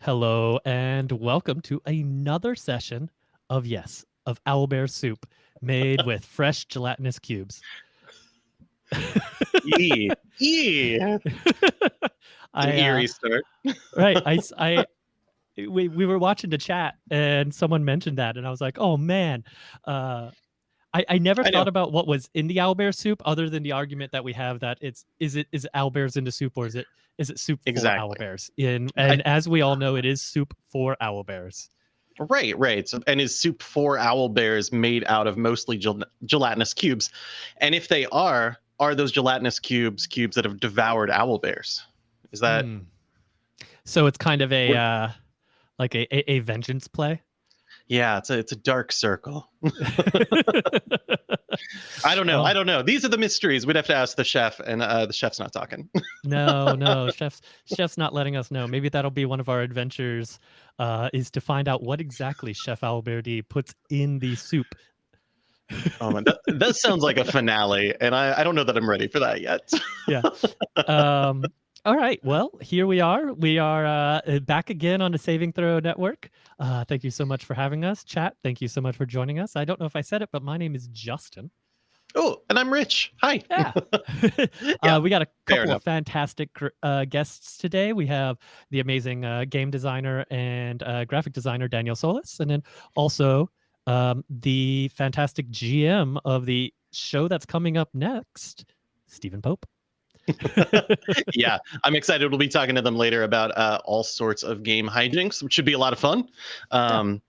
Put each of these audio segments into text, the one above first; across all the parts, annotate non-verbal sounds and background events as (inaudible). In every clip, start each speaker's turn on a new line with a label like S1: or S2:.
S1: Hello and welcome to another session of yes, of owlbear soup made with (laughs) fresh gelatinous cubes.
S2: Yeah. Yeah. (laughs)
S1: I,
S2: An
S1: uh,
S2: eerie start. (laughs)
S1: right, I, I- we, we were watching the chat and someone mentioned that and I was like, oh man, uh, I, I never
S2: I
S1: thought
S2: know.
S1: about what was in the owlbear soup other than the argument that we have that it's is it is owlbears in the soup or is it is it soup
S2: Exactly.
S1: for owlbears? In and as we all know, it is soup for owl bears.
S2: Right, right. So, and is soup for owl bears made out of mostly gel- gelatinous cubes? And if they are, are those gelatinous cubes cubes that have devoured owl bears? Is that
S1: Hmm. So it's kind of a uh, like a, a, a vengeance play.
S2: Yeah? It's a it's a dark circle. (laughs) I don't know.
S1: Well-
S2: I don't know. These are the mysteries. We'd have to ask the chef, and uh, the chef's not talking. (laughs)
S1: no, no, chef's chef's not letting us know. Maybe that'll be one of our adventures. Uh, is to find out what exactly Chef Alberti puts in the soup.
S2: oh man, that, that sounds like a finale, and I, I don't know that I'm ready for that yet. (laughs)
S1: um, all right. Well, here we are. We are uh, back again on the Saving Throw Network. Uh, thank you so much for having us, chat. Thank you so much for joining us. I don't know if I said it, but my name is Justin.
S2: oh, and I'm Rich. Hi.
S1: Yeah. (laughs) (laughs)
S2: Yeah,
S1: uh, we got a couple of fantastic uh, guests today. We have the amazing uh, game designer and uh, graphic designer Daniel Solis, and then also um, the fantastic GM of the show that's coming up next, Stephen Pope. (laughs)
S2: yeah, I'm excited. We'll be talking to them later about uh, all sorts of game hijinks, which should be a lot of fun. Um,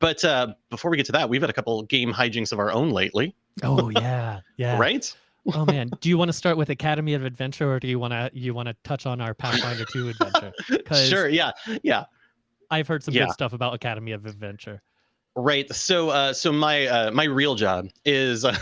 S2: But uh, before we get to that, we've had a couple game hijinks of our own lately,
S1: Oh (laughs) yeah, yeah.
S2: right?
S1: Oh man, do you want to start with Academy of Adventure, or do you want to you want to touch on our Pathfinder Two adventure? (laughs)
S2: Sure. Yeah. Yeah.
S1: I've heard some
S2: Yeah.
S1: good stuff about Academy of Adventure.
S2: Right. So, uh, so my uh, my real job is uh,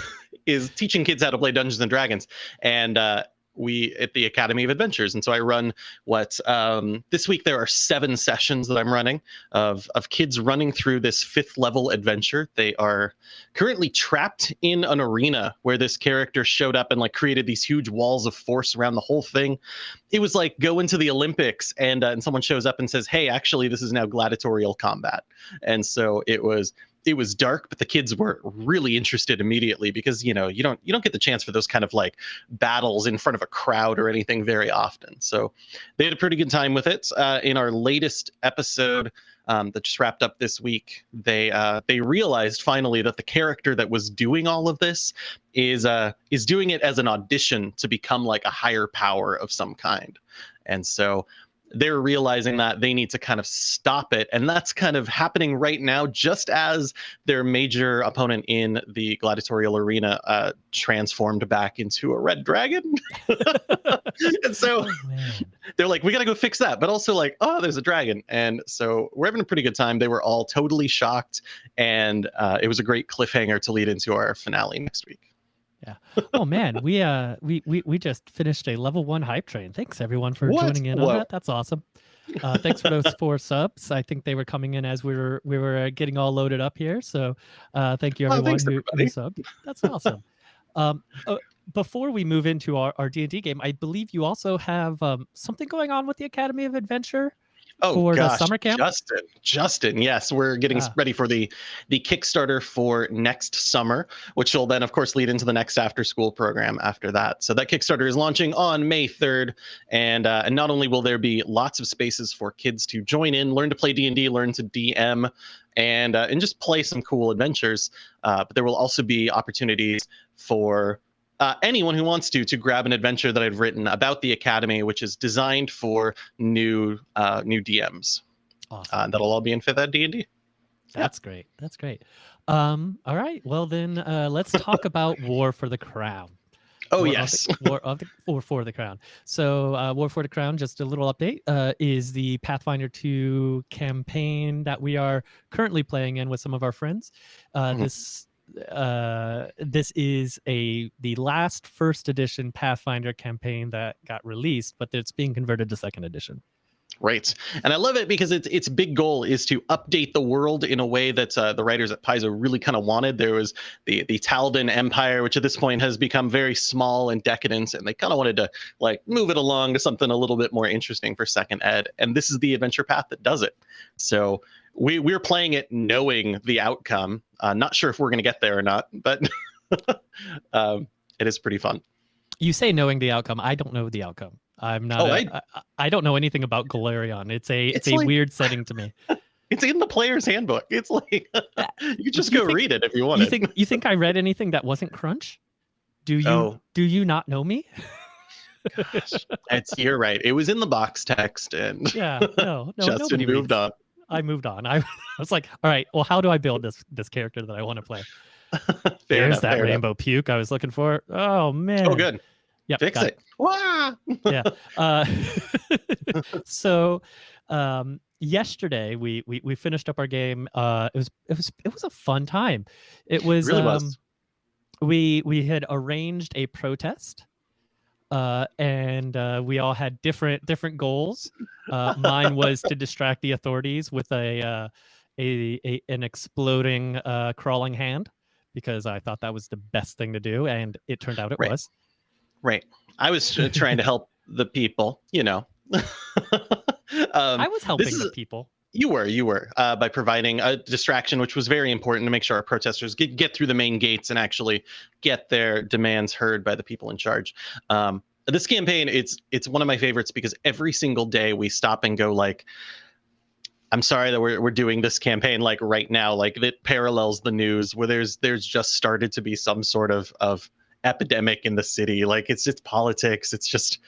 S2: is teaching kids how to play Dungeons and Dragons, and uh, we at the Academy of Adventures. And so I run what um, this week there are seven sessions that I'm running of of kids running through this fifth level adventure. They are currently trapped in an arena where this character showed up and like created these huge walls of force around the whole thing. It was like go into the Olympics and uh, and someone shows up and says, "Hey, actually, this is now gladiatorial combat." and so it was it was dark but the kids were really interested immediately because you know you don't you don't get the chance for those kind of like battles in front of a crowd or anything very often. So they had a pretty good time with it. Uh, in our latest episode um, that just wrapped up this week they uh, they realized finally that the character that was doing all of this is uh is doing it as an audition to become like a higher power of some kind. And so they're realizing that they need to kind of stop it. And that's kind of happening right now, just as their major opponent in the gladiatorial arena uh, transformed back into a red dragon. (laughs) and so
S1: Oh
S2: they're like, we got to go fix that. But also, like, oh, there's a dragon. And so we're having a pretty good time. They were all totally shocked. And uh, it was a great cliffhanger to lead into our finale next week.
S1: Oh man, we uh we we we just finished a level one hype train. Thanks everyone for
S2: What?
S1: joining in on that. That's awesome. Uh, thanks for those four subs. I think they were coming in as we were we were uh, getting all loaded up here. So uh, thank you
S2: Oh,
S1: everyone
S2: thanks,
S1: who, who subbed. That's awesome. um, uh, before we move into our our D and D game, I believe you also have um, something going on with the Academy of Adventure.
S2: Oh
S1: for the
S2: gosh,
S1: summer camp?
S2: Justin, Justin, yes, we're getting
S1: Ah.
S2: ready for the the Kickstarter for next summer, which will then, of course, lead into the next after school program after that. So that Kickstarter is launching on May third, and uh, and not only will there be lots of spaces for kids to join in, learn to play D and D, learn to DM, and uh, and just play some cool adventures, uh, but there will also be opportunities for uh, anyone who wants to to grab an adventure that I've written about the academy, which is designed for new uh, new DMs.
S1: Awesome.
S2: Uh, that'll all be in fifth ed D and D.
S1: That's great. That's great. Um, all right. Well then, uh, let's talk (laughs) about War for the Crown.
S2: Oh
S1: War of
S2: yes,
S1: the, War of the War for the Crown. So, uh, War for the Crown. Just a little update. Uh, is the Pathfinder 2 campaign that we are currently playing in with some of our friends. Uh,
S2: Mhm.
S1: This uh this is a the last first edition pathfinder campaign that got released but it's being converted to second edition
S2: Right, and I love it because its its big goal is to update the world in a way that uh, the writers at Paizo really kind of wanted. There was the the Taldan Empire, which at this point has become very small and decadent, and they kind of wanted to like move it along to something a little bit more interesting for second ed. And this is the adventure path that does it. So we we're playing it knowing the outcome. Uh, not sure if we're going to get there or not, but (laughs) um, it is pretty fun.
S1: You say knowing the outcome. I don't know the outcome. I'm not. Oh, a, I, I, I don't know anything about Golarion. It's a it's, it's a like, weird setting to me. (laughs)
S2: It's in the player's handbook. It's like (laughs) you just you go think, read it if you want.
S1: You think you think I read anything that wasn't Crunch? Do you oh. do you not know me?
S2: Gosh, it's you're right. It was in the box text, and
S1: yeah, no, no,
S2: Justin moved reads. on.
S1: I (laughs) moved on. I, (laughs) I was like, all right, well, how do I build this this character that I want to play? (laughs) There's enough, that rainbow enough. puke I was looking for. Oh man.
S2: Oh, good.
S1: Yeah,
S2: fix it. it.
S1: yeah. Uh, so um, yesterday we, we we finished up our game. Uh, it was it was it was a fun time. It was.
S2: It really um, was.
S1: We we had arranged a protest. Uh, and uh, we all had different different goals. Uh, mine was to distract the authorities with a, uh, a, a an exploding uh, crawling hand because I thought that was the best thing to do, and it turned out it
S2: right.
S1: was.
S2: Right. I was trying to help the people, you know. (laughs) um,
S1: I was helping is, the people.
S2: You were, you were, uh, by providing a distraction, which was very important to make sure our protesters get, get through the main gates and actually get their demands heard by the people in charge. Um, this campaign, it's it's one of my favorites because every single day we stop and go like, I'm sorry that we're we're doing this campaign like right now, like it parallels the news where there's there's just started to be some sort of of epidemic in the city. Like it's just politics. It's just,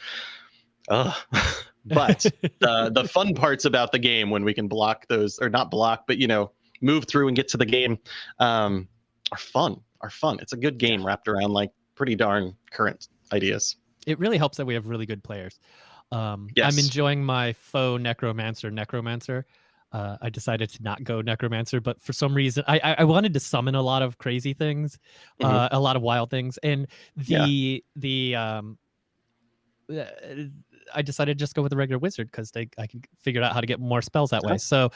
S2: uh. (laughs) but (laughs) the the fun parts about the game when we can block those or not block, but you know, move through and get to the game, um, are fun. Are fun. It's a good game wrapped around like pretty darn current ideas.
S1: It really helps that we have really good players. Um, yes. I'm enjoying my faux necromancer necromancer uh, I decided to not go necromancer, but for some reason I I wanted to summon a lot of crazy things, mm-hmm. uh, a lot of wild things, and the yeah. the um, uh, I decided to just go with the regular wizard because they I can figure out how to get more spells that way. So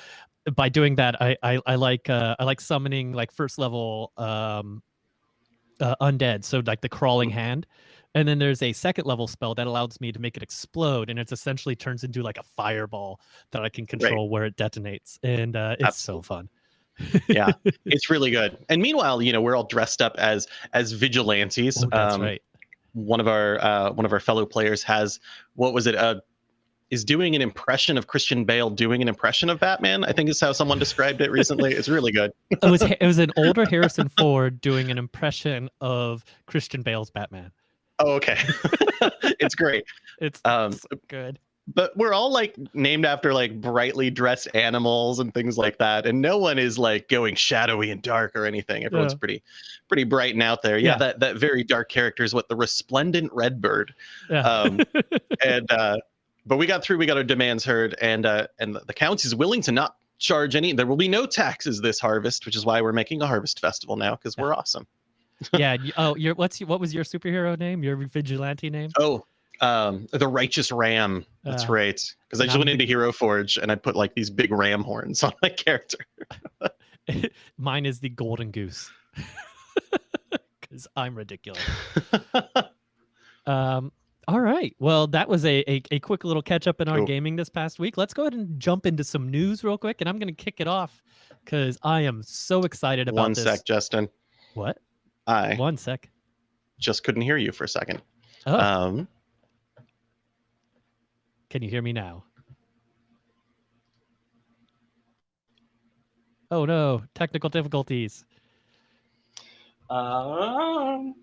S1: by doing that, I I, I like uh, I like summoning like first level um, uh, undead. So like the crawling mm-hmm. hand. And then there's a second level spell that allows me to make it explode, and it essentially turns into like a fireball that I can control right. where it detonates, and uh, it's Absolutely. so fun.
S2: yeah, (laughs) it's really good. And meanwhile, you know, we're all dressed up as as vigilantes.
S1: Oh, that's um, right.
S2: One of our uh, one of our fellow players has what was it? Uh, is doing an impression of Christian Bale doing an impression of Batman. I think is how someone described it recently. It's really good. (laughs)
S1: it was it was an older Harrison Ford doing an impression of Christian Bale's Batman.
S2: Oh, okay. (laughs) it's great.
S1: It's um, so good.
S2: But we're all like named after like brightly dressed animals and things like that, and no one is like going shadowy and dark or anything. Everyone's yeah. pretty, pretty bright and out there. Yeah, yeah, that that very dark character is what the resplendent redbird. Yeah. Um, (laughs) and uh, but we got through. We got our demands heard, and uh, and the, the county is willing to not charge any. There will be no taxes this harvest, which is why we're making a harvest festival now because we're awesome
S1: yeah. (laughs) Oh, your what's what was your superhero name? Your vigilante name?
S2: Oh, um, the Righteous Ram. That's uh, right. Because I just went into Hero Forge and I put like these big ram horns (laughs) on my character. (laughs)
S1: Mine is the Golden Goose. (laughs) Because I'm ridiculous. um. All right. Well, that was a, a, a quick little catch up in our gaming this past week. Let's go ahead and jump into some news real quick, and I'm going to kick it off because I am so excited about
S2: One
S1: this.
S2: sec, Justin.
S1: What?
S2: I
S1: one sec.
S2: Just couldn't hear you for a second.
S1: Oh. Um, Can you hear me now? Oh no, technical difficulties.
S2: Um.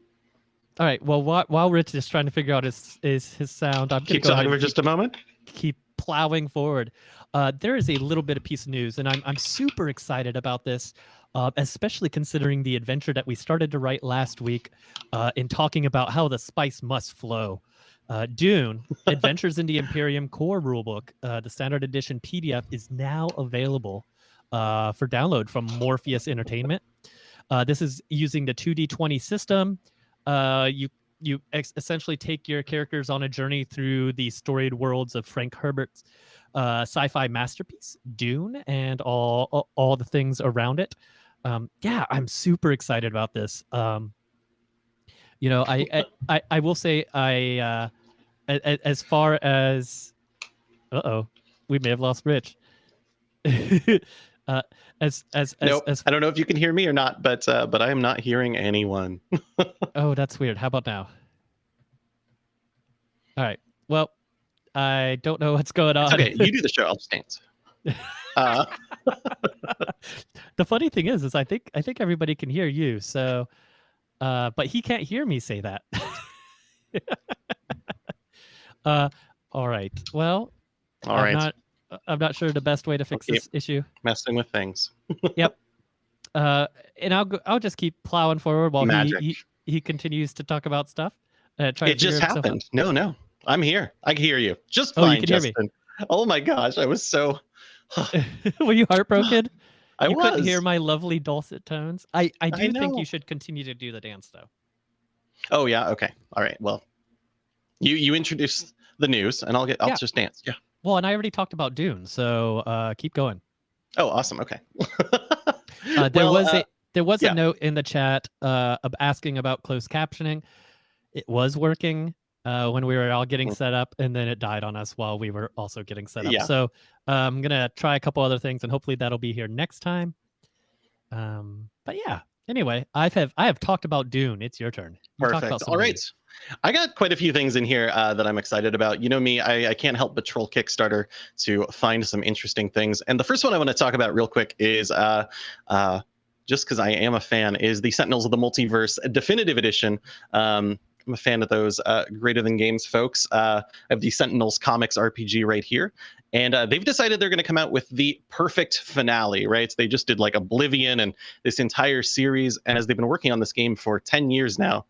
S1: All right. Well, while, while Rich is trying to figure out his his, his sound, I'm
S2: keep talking for just a moment.
S1: Keep plowing forward. Uh, there is a little bit of piece of news, and I'm I'm super excited about this uh, especially considering the adventure that we started to write last week uh, in talking about how the spice must flow. Uh, Dune, Adventures in the Imperium Core Rulebook, uh, the standard edition PDF, is now available uh, for download from Modiphius Entertainment. Uh, this is using the 2D20 system. you you essentially take your characters on a journey through the storied worlds of Frank Herbert's uh, sci-fi masterpiece, Dune, and all, all all the things around it. Um, yeah, I'm super excited about this. Um, you know, I, I I I will say I uh, as, as far as uh oh, we may have lost Rich. (laughs) uh, as as as,
S2: nope.
S1: as
S2: I don't know if you can hear me or not, but uh, but I am not hearing anyone. (laughs)
S1: oh, that's weird. How about now? All right. Well, I don't know what's going on.
S2: okay, you do the (laughs) show. I'll just dance. Uh,
S1: the funny thing is, is I think I think everybody can hear you. So, uh, but he can't hear me say that. Uh, all right. Well,
S2: all
S1: I'm
S2: right.
S1: Not, I'm not sure the best way to fix this issue.
S2: Messing with things. (laughs)
S1: Uh, and I'll go, I'll just keep plowing forward while he, he he continues to talk about stuff. Uh, try to
S2: It just
S1: out.
S2: happened. No, no. I'm here. I can hear you. Just
S1: Oh, you
S2: fine,
S1: can hear me.
S2: Justin. Oh my gosh, I was so (laughs) (sighs)
S1: Were you heartbroken?
S2: I
S1: you
S2: was.
S1: couldn't hear my lovely dulcet tones. I I do
S2: I
S1: think you should continue to do the dance though.
S2: Oh yeah, okay. All right. Well, you you introduce the news and I'll get I'll
S1: Yeah.
S2: just dance. Yeah.
S1: Well, and I already talked about Dune, so uh, keep going.
S2: Oh, awesome. Okay. (laughs)
S1: Uh, there
S2: Well,
S1: was
S2: uh,
S1: a there was
S2: yeah.
S1: a note in the chat uh, of asking about closed captioning. It was working uh, when we were all getting
S2: Mm.
S1: set up, and then it died on us while we were also getting set up.
S2: Yeah.
S1: So uh, I'm gonna try a couple other things, and hopefully that'll be here next time. Um, but yeah. Anyway, I've I have talked about Dune. It's your turn. You
S2: Perfect. All right. I got quite a few things in here uh, that I'm excited about. You know me, I, I can't help but troll Kickstarter to find some interesting things. And the first one I want to talk about real quick is uh, uh, just because I am a fan, is the Sentinels of the Multiverse Definitive Edition. Um, I'm a fan of those uh, Greater Than Games folks. Uh, I have the Sentinels Comics RPG right here. And uh, they've decided they're going to come out with the perfect finale, right? So They just did like OblivAeon and this entire series. And as they've been working on this game for 10 years now,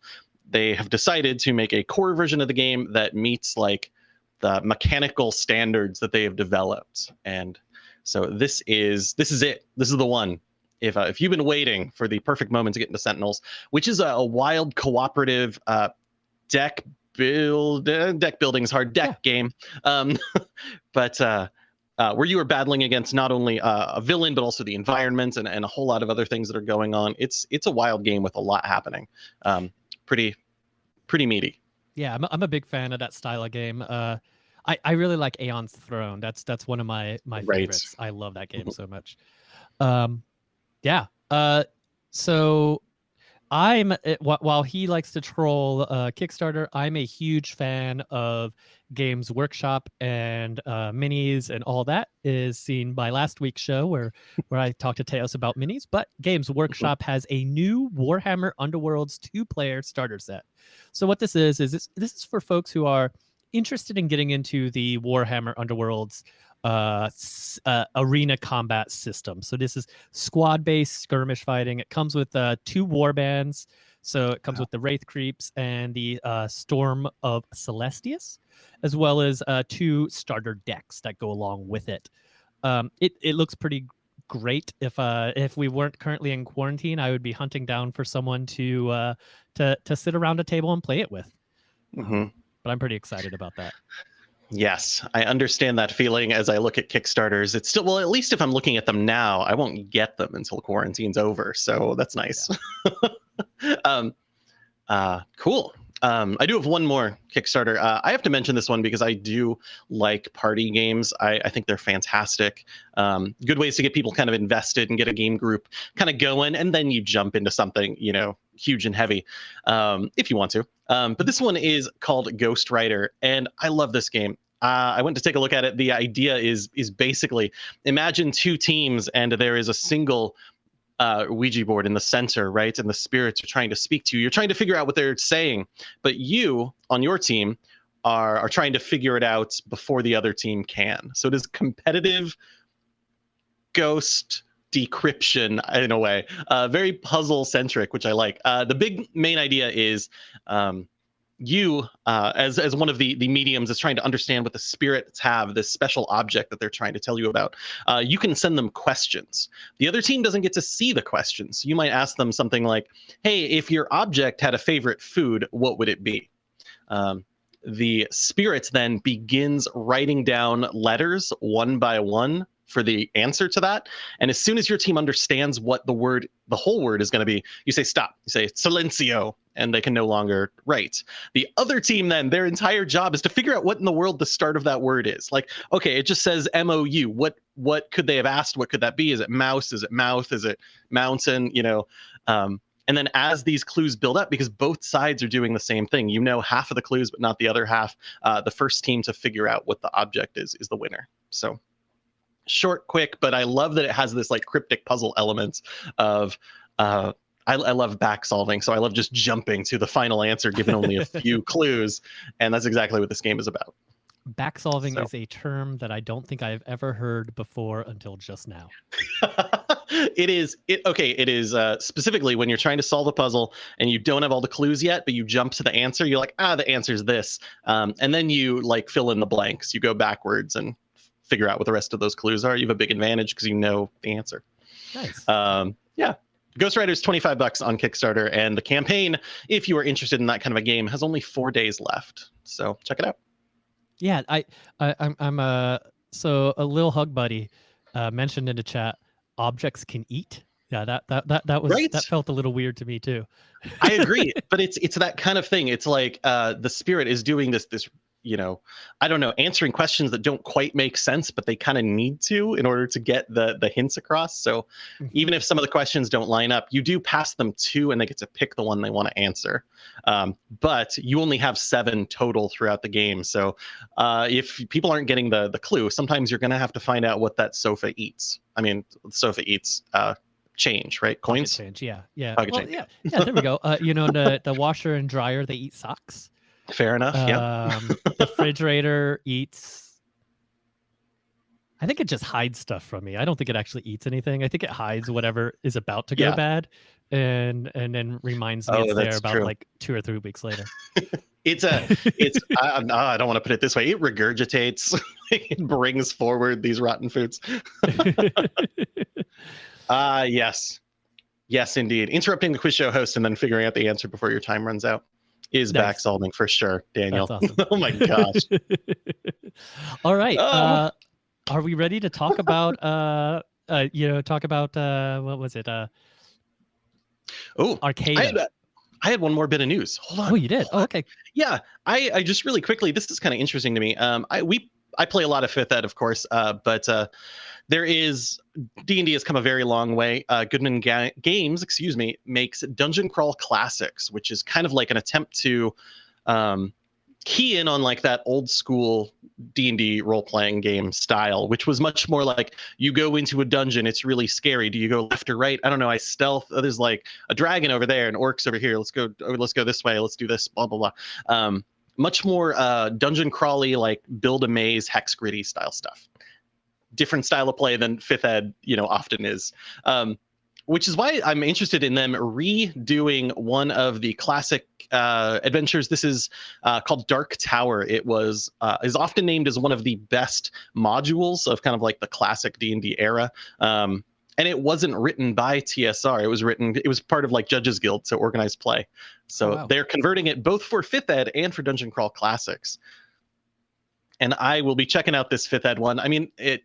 S2: they have decided to make a core version of the game that meets like the mechanical standards that they have developed and so this is this is it this is the one if uh, if you've been waiting for the perfect moment to get into sentinels which is a, a wild cooperative uh deck build uh, deck building is hard deck game um (laughs) but uh uh, where you are battling against not only uh, a villain but also the environment and, and a whole lot of other things that are going on. It's it's a wild game with a lot happening. Um, pretty pretty meaty.
S1: Yeah, I'm a, I'm a big fan of that style of game. Uh, I I really like Aeon's Throne. That's that's one of my my
S2: Right.
S1: favorites. I love that game (laughs) so much. Um, yeah. Uh, so I'm uh, while he likes to troll uh, Kickstarter, I'm a huge fan of Games Workshop and uh, minis and all that is seen by last week's show where where I talked to Teos about minis. But Games Workshop has a new Warhammer Underworlds two player starter set. So what this is is this, this is for folks who are interested in getting into the Warhammer Underworlds uh, uh, arena combat system. So this is squad-based skirmish fighting. It comes with uh, two war bands. So it comes with the Wraith Creeps and the uh, Storm of Celestus, as well as uh, two starter decks that go along with it. Um, it it looks pretty great. If uh if we weren't currently in quarantine, I would be hunting down for someone to uh to to sit around a table and play it with.
S2: hmm
S1: But I'm pretty excited about that.
S2: Yes, I understand that feeling as I look at Kickstarters. It's still well, at least if I'm looking at them now, I won't get them until quarantine's over. So that's nice. (laughs) um, uh, cool. Um, I do have one more Kickstarter. Uh, I have to mention this one because I do like party games. I, I think they're fantastic. Um, good ways to get people kind of invested and get a game group kind of going, and then you jump into something you know huge and heavy um, if you want to. Um, but this one is called Ghost Rider, and I love this game. Uh, I went to take a look at it. The idea is is basically imagine two teams, and there is a single uh, Ouija board in the center, right? And the spirits are trying to speak to you. You're trying to figure out what they're saying, but you on your team are are trying to figure it out before the other team can. So it is competitive ghost decryption in a way uh, very puzzle centric which i like uh, the big main idea is um, you uh, as as one of the the mediums is trying to understand what the spirits have this special object that they're trying to tell you about uh, you can send them questions the other team doesn't get to see the questions you might ask them something like hey if your object had a favorite food what would it be um, the spirit then begins writing down letters one by one for the answer to that. And as soon as your team understands what the word, the whole word is going to be, you say stop. You say silencio, and they can no longer write. The other team, then, their entire job is to figure out what in the world the start of that word is. Like, okay, it just says M O U. What what could they have asked? What could that be? Is it mouse? Is it mouth? Is it mountain? You know. Um, and then as these clues build up, because both sides are doing the same thing, you know half of the clues, but not the other half. Uh, the first team to figure out what the object is is the winner. So short, quick, but I love that it has this like cryptic puzzle elements of. Uh, I, I love back solving, so I love just jumping to the final answer given only a (laughs) few clues, and that's exactly what this game is about.
S1: Back solving
S2: So.
S1: is a term that I don't think I've ever heard before until just now. (laughs)
S2: it is it okay it is uh specifically when you're trying to solve a puzzle and you don't have all the clues yet but you jump to the answer you're like ah the answer's this um and then you like fill in the blanks you go backwards and figure out what the rest of those clues are you have a big advantage because you know the answer
S1: Nice.
S2: um yeah Ghost Rider is 25 bucks on Kickstarter, and the campaign, if you are interested in that kind of a game, has only four days left. So check it out.
S1: Yeah, I, I I'm I'm uh so a little hug buddy uh mentioned in the chat objects can eat. Yeah, that that that that was
S2: Right.
S1: that felt a little weird to me too.
S2: I agree, (laughs) but it's it's that kind of thing. It's like uh, the spirit is doing this this you know, I don't know, answering questions that don't quite make sense, but they kind of need to in order to get the the hints across. So
S1: Mhm.
S2: even if some of the questions don't line up, you do pass them to, and they get to pick the one they want to answer. Um, but you only have seven total throughout the game. So uh, if people aren't getting the the clue, sometimes you're going to have to find out what that sofa eats. I mean, the sofa eats uh, change, right?
S1: Pocket
S2: Coins.
S1: change. Yeah, yeah. Well, yeah, yeah. There we go. Uh, you know the the washer and dryer they eat socks.
S2: Fair enough. yeah.
S1: Um, (laughs) the refrigerator eats. I think it just hides stuff from me. I don't think it actually eats anything. I think it hides whatever is about to go
S2: Yeah.
S1: bad, and and then reminds me
S2: Oh,
S1: it's there about
S2: true.
S1: like two or three weeks later. (laughs)
S2: It's a it's I, I'm- I don't want to put it this way it regurgitates (laughs) it brings forward these rotten foods ah yes yes indeed interrupting the quiz show host and then figuring out the answer before your time runs out is
S1: Nice.
S2: back solving for sure daniel (laughs)
S1: awesome.
S2: oh my gosh (laughs)
S1: All right.
S2: Oh.
S1: Uh, are we ready to talk about uh, uh you know talk about uh what was it uh
S2: oh
S1: arcade?
S2: I had, I had one more bit of news hold on
S1: oh, you did. Oh, okay.
S2: Yeah, I, I just really quickly. This is kind of interesting to me. Um, I we I play a lot of Fifth Ed, of course, uh, but uh, there is D and D has come a very long way. Uh, Goodman Ga- Games, excuse me, makes Dungeon Crawl Classics, which is kind of like an attempt to um, key in on like that old school D and D role playing game style, which was much more like you go into a dungeon, it's really scary. Do you go left or right? I don't know. I stealth. Oh, there's like a dragon over there and orcs over here. Let's go. oh, Let's go this way. Let's do this. Blah blah blah. Um, much more uh, dungeon crawly, like build a maze, hex gritty style stuff. Different style of play than Fifth Ed, you know, often is. Um, which is why I'm interested in them redoing one of the classic uh, adventures. This is uh, called Dark Tower. It was uh, is often named as one of the best modules of kind of like the classic D and D era. Um, and it wasn't written by TSR. It was written. It was part of like Judges Guild, so organized play. So
S1: Oh, wow.
S2: they're converting it both for Fifth Ed and for Dungeon Crawl Classics. And I will be checking out this Fifth Ed one. I mean, it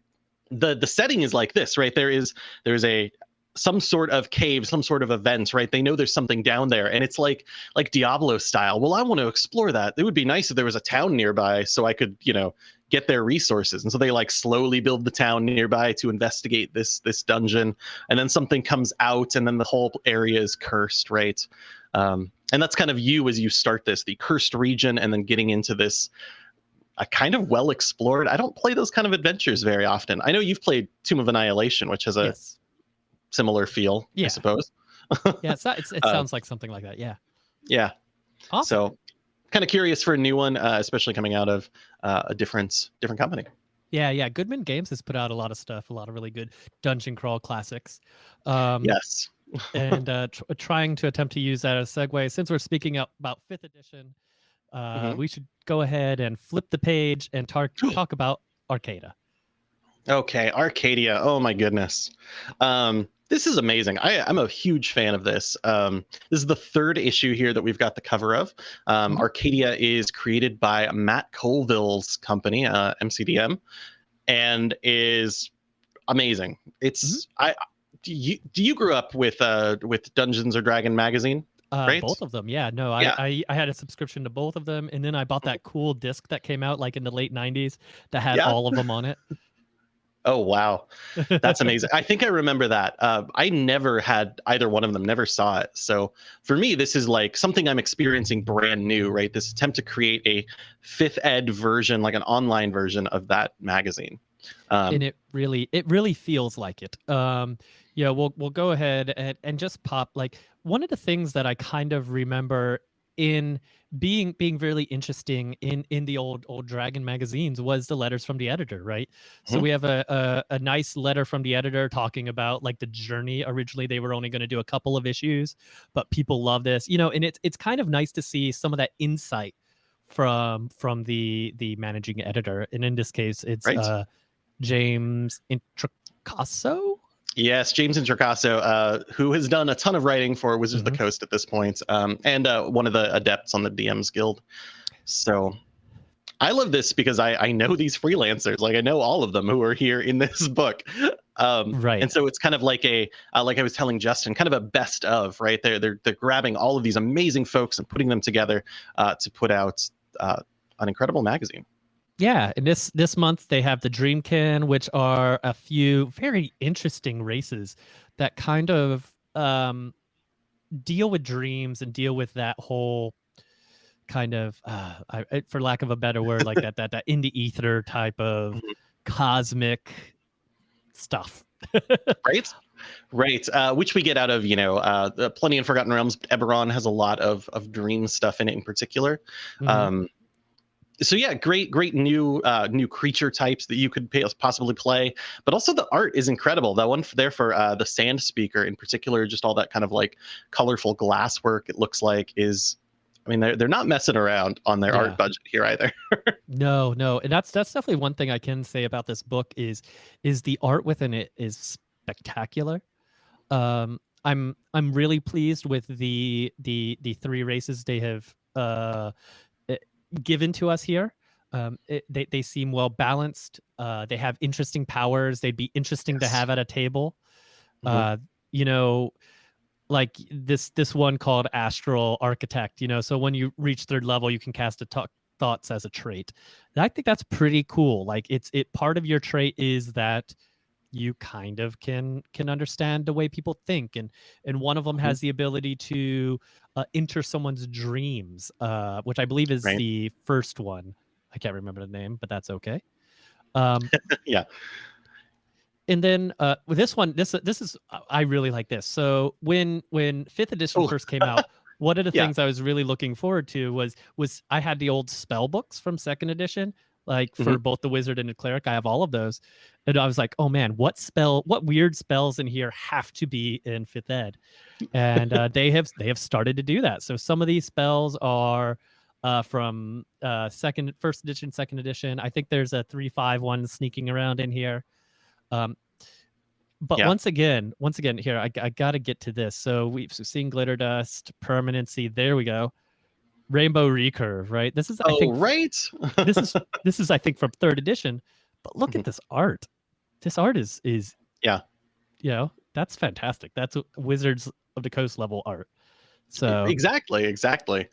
S2: the the setting is like this, right? There is there's a some sort of cave, some sort of events, right? They know there's something down there, and it's like like Diablo style. Well, I want to explore that. It would be nice if there was a town nearby, so I could, you know, get their resources. And so they like slowly build the town nearby to investigate this this dungeon, and then something comes out, and then the whole area is cursed, right? Um, and that's kind of you as you start this, the cursed region, and then getting into this. A kind of well explored. I don't play those kind of adventures very often. I know you've played Tomb of Annihilation, which has a
S1: yes.
S2: similar feel, I suppose.
S1: Yeah. It's, not- it's, it (laughs)
S2: Uh,
S1: sounds like something like that. Yeah.
S2: Yeah.
S1: Awesome.
S2: So, kind of curious for a new one, uh, especially coming out of uh, a different different company.
S1: Yeah, yeah. Goodman Games has put out a lot of stuff, a lot of really good dungeon crawl classics. Um,
S2: Yes.
S1: and (laughs) uh, tr- trying to attempt to use that as a segue. Since we're speaking about fifth edition, uh,
S2: Mhm.
S1: we should go ahead and flip the page and tar- (gasps) talk about Arcada.
S2: Okay. Arcadia. Oh my goodness. Um, this is amazing. I, I'm a huge fan of this. Um, this is the third issue here that we've got the cover of. Um,
S1: Mhm.
S2: Arcadia is created by Matt Colville's company, uh, MCDM, and is amazing. It's I. Do you do you grew up with uh with Dungeons or Dragon magazine?
S1: Uh,
S2: Right?
S1: Both of them, yeah. No, I,
S2: Yeah.
S1: I I had a subscription to both of them, and then I bought that cool disc that came out like in the late '90s that had
S2: Yeah.
S1: all of them on it. (laughs)
S2: Oh wow, that's amazing. I think I remember that. Uh, I never had either one of them. Never saw it. So for me, this is like something I'm experiencing brand new. Right, this attempt to create a fifth ed version, like an online version of that magazine. Um,
S1: and it really it really feels like it um yeah we'll we'll go ahead and, and just pop like one of the things that i kind of remember in being being really interesting in in the old old dragon magazines was the letters from the editor right so
S2: Mhm.
S1: we have a, a a nice letter from the editor talking about like the journey originally they were only going to do a couple of issues but people love this you know and it's it's kind of nice to see some of that insight from from the the managing editor and in this case it's
S2: Right.
S1: uh James Introcaso.
S2: Yes, James Introcaso, uh, who has done a ton of writing for Wizards of
S1: Mhm.
S2: the Coast at this point, um, and uh, one of the adepts on the DMs Guild. So I love this because I, I know these freelancers, like I know all of them who are here in this (laughs) book. Um,
S1: Right.
S2: And so it's kind of like a, uh, like I was telling Justin, kind of a best of, right? They're they're they're grabbing all of these amazing folks and putting them together uh, to put out uh, an incredible magazine.
S1: Yeah, and this this month they have the Dreamkin, which are a few very interesting races that kind of um, deal with dreams and deal with that whole kind of, uh, I, for lack of a better word, like that that that in the ether type of
S2: Mhm.
S1: cosmic stuff.
S2: right right uh, which we get out of you know uh, plenty in forgotten realms eberron has a lot of of dream stuff in it in particular
S1: Mhm.
S2: um so yeah great great new uh new creature types that you could pay, possibly play but also the art is incredible that one there for uh the sand speaker in particular just all that kind of like colorful glass work it looks like is i mean they're, they're not messing around on their
S1: Yeah.
S2: art budget here either (laughs)
S1: No, no, and that's that's definitely one thing I can say about this book is is the art within it is spectacular. Um, I'm I'm really pleased with the the the three races they have uh given to us here. Um, it, they they seem well balanced. Uh, they have interesting powers. They'd be interesting to have at a table.
S2: Mhm.
S1: Uh, you know, like this this one called Astral Architect. You know, so when you reach third level, you can cast a talk thoughts as a trait. And I think that's pretty cool. Like it's it part of your trait is that you kind of can can understand the way people think and and one of them
S2: Mhm.
S1: has the ability to uh, enter someone's dreams uh which i believe is
S2: Right.
S1: the first one i can't remember the name but that's okay um (laughs)
S2: Yeah.
S1: and then uh with this one this this is i really like this so when when fifth edition
S2: Oh.
S1: first came (laughs) out one of the
S2: Yeah.
S1: things i was really looking forward to was was i had the old spell books from second edition like for both the wizard and the cleric i have all of those. And i was like oh man what spell what weird spells in here have to be in fifth ed? And uh, they have they have started to do that. So some of these spells are uh, from uh, second first edition second edition. I think there's a three five one sneaking around in here. Um, but
S2: Yeah.
S1: once again once again here i, I gotta get to this. So we've seen glitter dust permanency there we go rainbow recurve right this is i
S2: oh
S1: think
S2: right
S1: this is (laughs) this is I think from third edition. But look
S2: Mhm.
S1: at this art. This art is is
S2: Yeah.
S1: You know, that's fantastic. That's Wizards of the Coast level art. So
S2: exactly exactly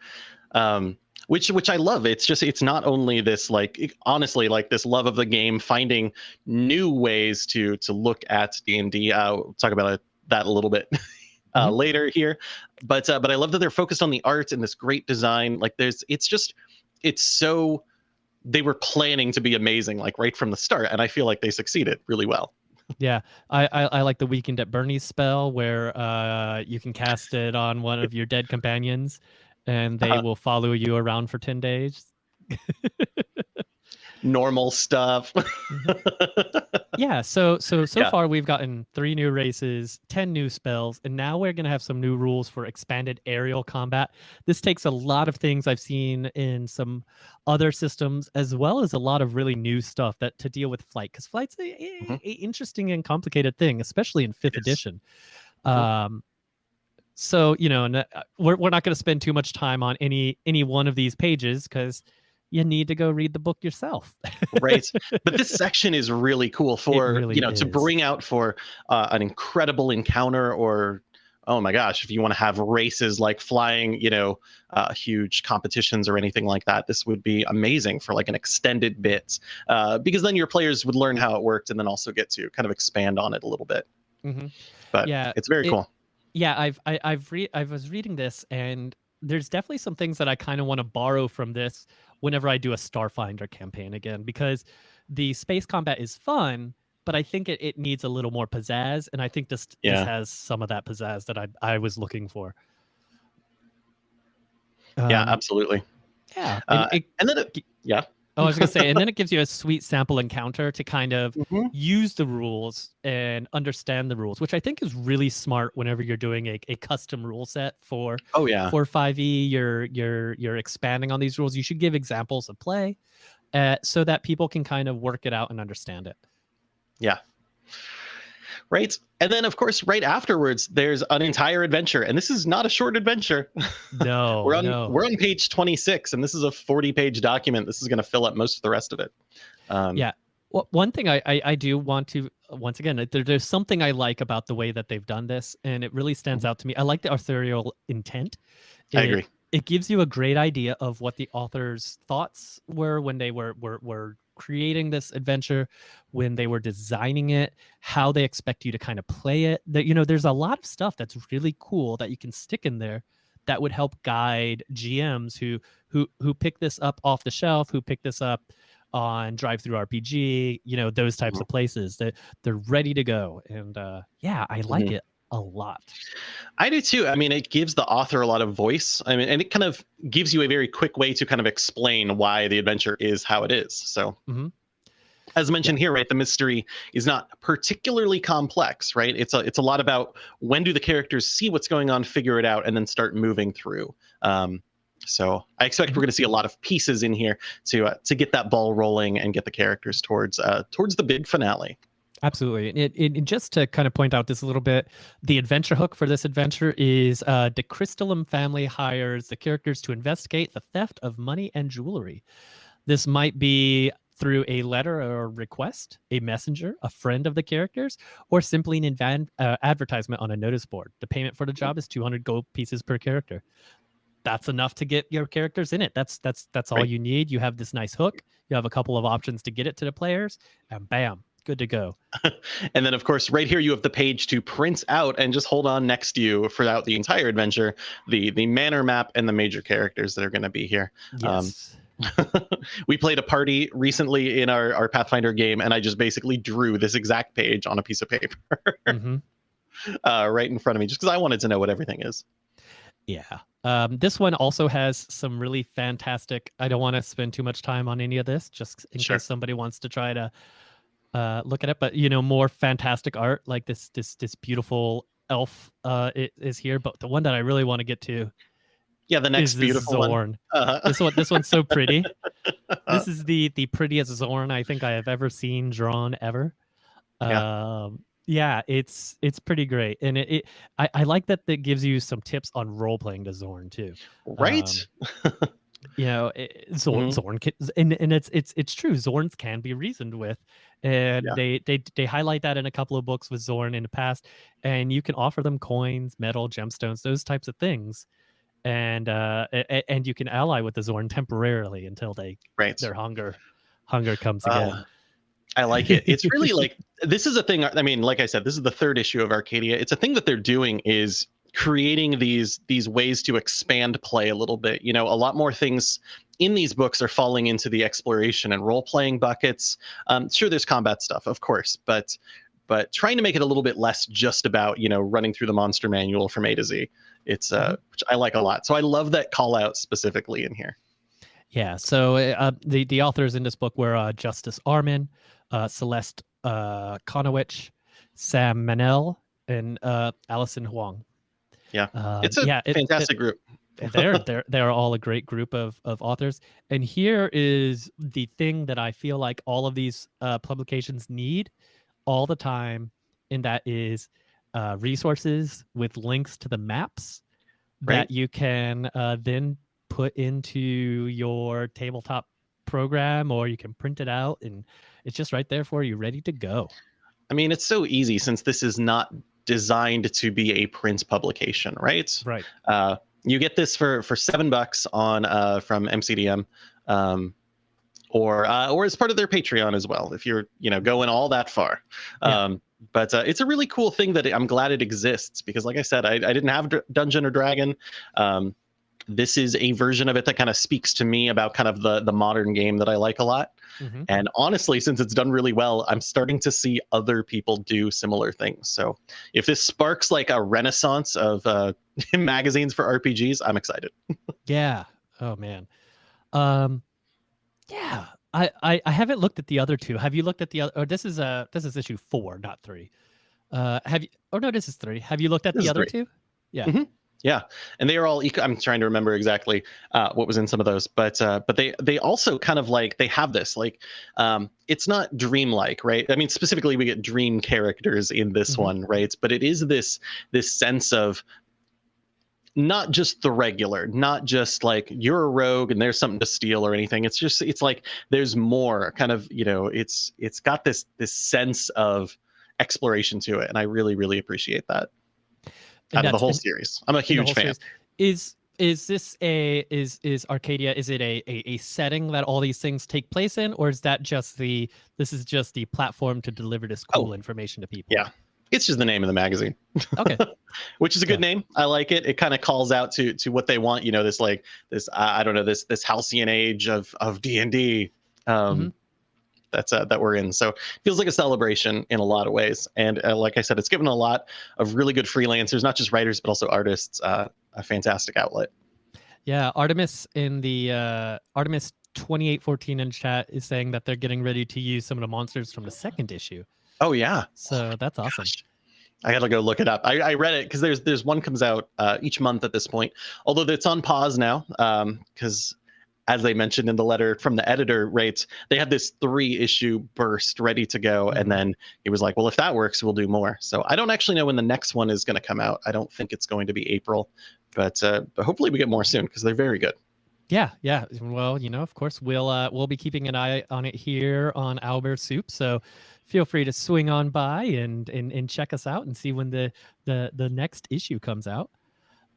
S2: um which which i love it's just it's not only this like it- honestly like this love of the game finding new ways to to look at d&d uh we'll talk about it, that a little bit (laughs) uh
S1: Mhm.
S2: later here but uh but i love that they're focused on the art and this great design like there's it's just it's so they were planning to be amazing like right from the start and i feel like they succeeded really well
S1: yeah, I, I I like the weekend at Bernie's spell where uh you can cast it on one of your dead companions and they
S2: Uh-huh.
S1: will follow you around for 10 days. (laughs)
S2: normal stuff. (laughs)
S1: yeah so so so
S2: Yeah.
S1: far we've gotten three new races 10 new spells and now we're going to have some new rules for expanded aerial combat this takes a lot of things i've seen in some other systems as well as a lot of really new stuff that to deal with flight because flight's a, a-
S2: Mhm.
S1: a interesting and complicated thing especially in fifth edition
S2: Mhm.
S1: um so you know uh, we're, we're not going to spend too much time on any any one of these pages because you need to go read the book yourself. (laughs)
S2: Right. But this section is really cool for
S1: really
S2: you know to bring out for uh, an incredible encounter or oh my gosh if you want to have races like flying you know uh, huge competitions or anything like that this would be amazing for like an extended bit uh, because then your players would learn how it worked and then also get to kind of expand on it a little bit.
S1: Hmm
S2: but
S1: yeah
S2: it's very
S1: it-
S2: cool.
S1: Yeah i've I, i've read i was reading this and there's definitely some things that i kind of want to borrow from this whenever i do a starfinder campaign again because the space combat is fun but i think it, it needs a little more pizzazz and i think this
S2: Yeah.
S1: this has some of that pizzazz that i i was looking for.
S2: Yeah
S1: Um,
S2: absolutely.
S1: yeah and
S2: Uh,
S1: it-
S2: and then it, yeah
S1: oh, i was gonna say and then it gives you a sweet sample encounter to kind of
S2: Mhm.
S1: use the rules and understand the rules, which I think is really smart whenever you're doing a, a custom rule set for
S2: oh yeah
S1: for 5e. You're you're you're expanding on these rules. You should give examples of play uh, so that people can kind of work it out and understand it.
S2: Right and then of course right afterwards there's an entire adventure and this is not a short adventure (laughs)
S1: No,
S2: we're on
S1: no.
S2: we're on page 26 and this is a 40 page document this is going to fill up most of the rest of it um,
S1: Yeah. Well, one thing I, I I do want to once again there, there's something I like about the way that they've done this, and it really stands out to me. I like the authorial intent.
S2: Mm-hmm. i
S1: It-
S2: agree
S1: it gives you a great idea of what the author's thoughts were when they were were were creating this adventure, when they were designing it, how they expect you to kind of play it. That you know, there's a lot of stuff that's really cool that you can stick in there that would help guide GMs who who who pick this up off the shelf, who pick this up on DriveThruRPG, you know, those types
S2: Mhm.
S1: of places that they're ready to go. And uh yeah, I like
S2: Mhm.
S1: it a lot.
S2: i do too. I mean it gives the author a lot of voice. I mean and it kind of gives you a very quick way to kind of explain why the adventure is how it is. So
S1: Mhm.
S2: as mentioned here right the mystery is not particularly complex right? It's a it's a lot about when do the characters see what's going on figure it out and then start moving through. Um, so I expect we're going to see a lot of pieces in here to uh, to get that ball rolling and get the characters towards uh, towards the big finale.
S1: Absolutely. And It, it, just to kind of point out this a little bit, the adventure hook for this adventure is uh, the Crystallum family hires the characters to investigate the theft of money and jewelry. This might be through a letter or request, a messenger, a friend of the characters, or simply an uh, advertisement on a notice board. The payment for the job is 200 gold pieces per character. That's enough to get your characters in it. That's that's that's all
S2: Right.
S1: you need. You have this nice hook. You have a couple of options to get it to the players, and bam, good to go. (laughs)
S2: And then, of course, right here you have the page to print out and just hold on next to you throughout the entire adventure. The the manor map and the major characters that are going to be here. Um,
S1: Yes. (laughs)
S2: we played a party recently in our, our Pathfinder game, and I just basically drew this exact page on a piece of paper
S1: hmm (laughs)
S2: uh, right in front of me, just because I wanted to know what everything is.
S1: Yeah. Um, this one also has some really fantastic. I don't want to spend too much time on any of this, just in
S2: Sure.
S1: case somebody wants to try to uh, look at it. But you know, more fantastic art like this, this, this beautiful elf uh, is here. But the one that I really want to get to
S2: Yeah, the next beautiful one.
S1: Xorn.
S2: Uh,
S1: This one, this one's so pretty. (laughs) this is the the prettiest Xorn I think I have ever seen drawn ever.
S2: Yeah.
S1: Um, yeah, it's it's pretty great, and it, it I, I like that that gives you some tips on role playing to Xorn too.
S2: right? (laughs)
S1: You know, it, Xorn,
S2: Mhm.
S1: Xorn, can, and and it's it's it's true. Xorns can be reasoned with, and
S2: Yeah.
S1: they they they highlight that in a couple of books with Xorn in the past, and you can offer them coins, metal, gemstones, those types of things, and uh and you can ally with the Xorn temporarily until they
S2: right.
S1: their hunger hunger comes again.
S2: Uh, I like it. It's really (laughs) like this is a thing. I mean, like I said, this is the third issue of Arcadia. It's a thing that they're doing is creating these these ways to expand play a little bit. You know, a lot more things in these books are falling into the exploration and role playing buckets. Um, sure, there's combat stuff, of course, but but trying to make it a little bit less just about you know running through the monster manual from A to Z. It's uh, which I like a lot. So I love that call out specifically in here.
S1: Yeah. So uh, the the authors in this book were uh, Justice Arman, uh, Celeste uh, Conowitch, Sam Manell, and uh, Allison Huang.
S2: Yeah,
S1: Uh,
S2: it's a
S1: yeah, it-
S2: fantastic group.
S1: They're they're they're all a great group of of authors. And here is the thing that I feel like all of these uh, publications need all the time, and that is uh, resources with links to the maps
S2: Right.
S1: that you can uh, then put into your tabletop program, or you can print it out, and it's just right there for you, ready to go.
S2: I mean, it's so easy since this is not designed to be a print publication, right?
S1: Right.
S2: Uh, you get this for for seven bucks on uh, from MCDM, um, or uh, or as part of their Patreon as well. If you're you know going all that far,
S1: Yeah.
S2: um, but uh, it's a really cool thing that I'm glad it exists because, like I said, I, I didn't have Dungeon or Dragon. Um, this is a version of it that kind of speaks to me about kind of the the modern game that I like a lot.
S1: Mhm.
S2: And honestly, since it's done really well, I'm starting to see other people do similar things. So if this sparks like a renaissance of uh, (laughs) magazines for RPGs, I'm excited. (laughs)
S1: Yeah. Oh man. Um yeah. I, I I haven't looked at the other two. Have you looked at the other or this is uh this is issue 4, not 3. Uh have you Oh no, this is 3. Have you looked at
S2: This
S1: the other
S2: three.
S1: two?
S2: Yeah, and they are all. Eco- I'm trying to remember exactly uh, what was in some of those, but uh, but they they also kind of like they have this like um, it's not dreamlike, right? I mean, specifically we get dream characters in this
S1: Mhm.
S2: one, right? But it is this this sense of not just the regular, not just like you're a rogue and there's something to steal or anything. It's just it's like there's more kind of you know it's it's got this this sense of exploration to it, and I really really appreciate that out of the whole series. I'm a huge fan.
S1: series. Is is this a is is Arcadia is it a, a a setting that all these things take place in or is that just the this is just the platform to deliver this
S2: Oh.
S1: cool information to people?
S2: Yeah. It's just the name of the magazine,
S1: Okay. (laughs)
S2: which is a good name. I like it. It kind of calls out to to what they want. You know, this like this I I don't know this this halcyon age of of D and D. Um,
S1: Mhm.
S2: That's uh, that we're in. So it feels like a celebration in a lot of ways. And uh, like I said, it's given a lot of really good freelancers, not just writers but also artists, uh, a fantastic outlet.
S1: Yeah, Artemis in the uh, Artemis 2814 in chat is saying that they're getting ready to use some of the monsters from the second issue.
S2: Oh yeah,
S1: So that's awesome.
S2: Gosh. I gotta go look it up. I, I read it because there's there's one comes out uh, each month at this point. Although it's on pause now, because as they mentioned in the letter from the editor, rates they had this three issue burst ready to go, and then he was like, "Well, if that works, we'll do more." So I don't actually know when the next one is going to come out. I don't think it's going to be April, but uh, but hopefully we get more soon because they're very good.
S1: Yeah, yeah. Well, you know, of course, we'll uh, we'll be keeping an eye on it here on Owlbear Soup. So feel free to swing on by and and and check us out and see when the the the next issue comes out.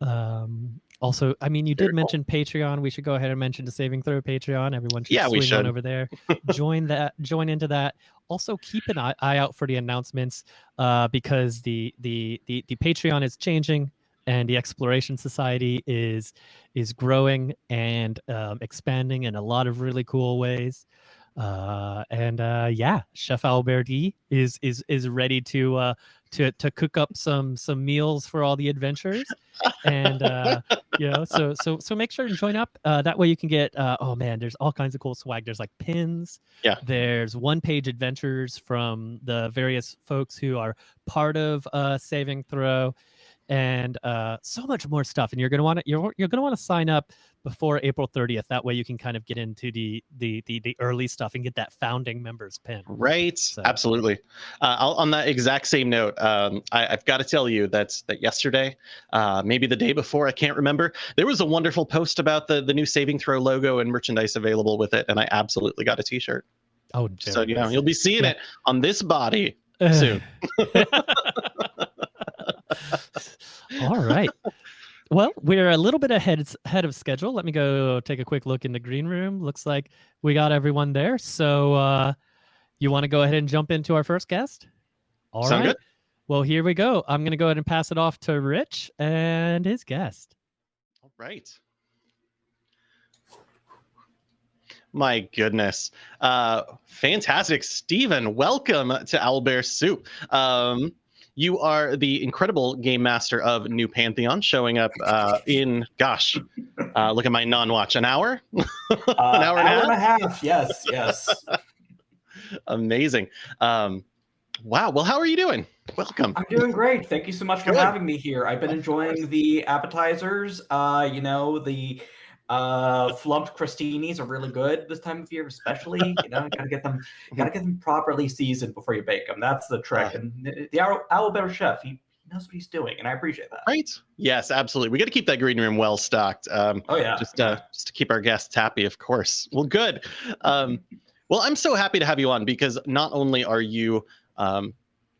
S1: Um, also, I mean, you
S2: Very
S1: did
S2: cool.
S1: mention Patreon. We should go ahead and mention the Saving Throw Patreon. Everyone should
S2: Yeah, we
S1: swing on over there. (laughs) join that. Join into that. Also, keep an eye, eye out for the announcements uh, because the, the the the Patreon is changing and the Exploration Society is is growing and um, expanding in a lot of really cool ways. Uh, and uh, yeah, Chef Alberti is is is ready to uh, to to cook up some some meals for all the adventures and uh, you know, so so so make sure to join up. Uh, that way you can get uh, oh man, there's all kinds of cool swag. There's like pins.
S2: Yeah.
S1: There's one page adventures from the various folks who are part of uh, Saving Throw and uh, so much more stuff. And you're gonna want to you're you're gonna want to sign up before April 30th. That way you can kind of get into the the the, the early stuff and get that founding members pin.
S2: Right.
S1: So-
S2: Absolutely. Uh, I'll, on that exact same note, um, I, I've got to tell you that that yesterday, uh, maybe the day before, I can't remember. There was a wonderful post about the the new Saving Throw logo and merchandise available with it, and I absolutely got a T-shirt.
S1: Oh,
S2: so you know you'll be seeing
S1: Yeah.
S2: it on this body soon. (laughs) (laughs) (laughs)
S1: All right. Well, we're a little bit ahead ahead of schedule. Let me go take a quick look in the green room. Looks like we got everyone there. So, uh, you want to go ahead and jump into our first guest? All right.
S2: Sound good?
S1: Well, here we go. I'm going to go ahead and pass it off to Rich and his guest.
S2: All right. My goodness. Uh, fantastic. Stephen, welcome to Owlbear Soup. Um, you are the incredible game master of New Pantheon, showing up uh, in, gosh, uh, look at my non-watch, an hour, (laughs)
S3: an hour, and, hour and a half. Yes, yes. (laughs)
S2: Amazing. Um, wow. Well, how are you doing? Welcome.
S3: I'm doing great. Thank you so much for Good. having me here. I've been enjoying the appetizers. Uh, you know the uh, flumped crostinis are really good this time of year, especially. You know, gotta get them, gotta get them properly seasoned before you bake them. That's the trick. And the Owl Bear Chef, he knows what he's doing, and I appreciate that.
S2: Right? Yes, absolutely. We got to keep that green room well stocked. Um,
S3: oh yeah.
S2: Just uh, just to keep our guests happy, of course. Well, good. Um, well, I'm so happy to have you on because not only are you um,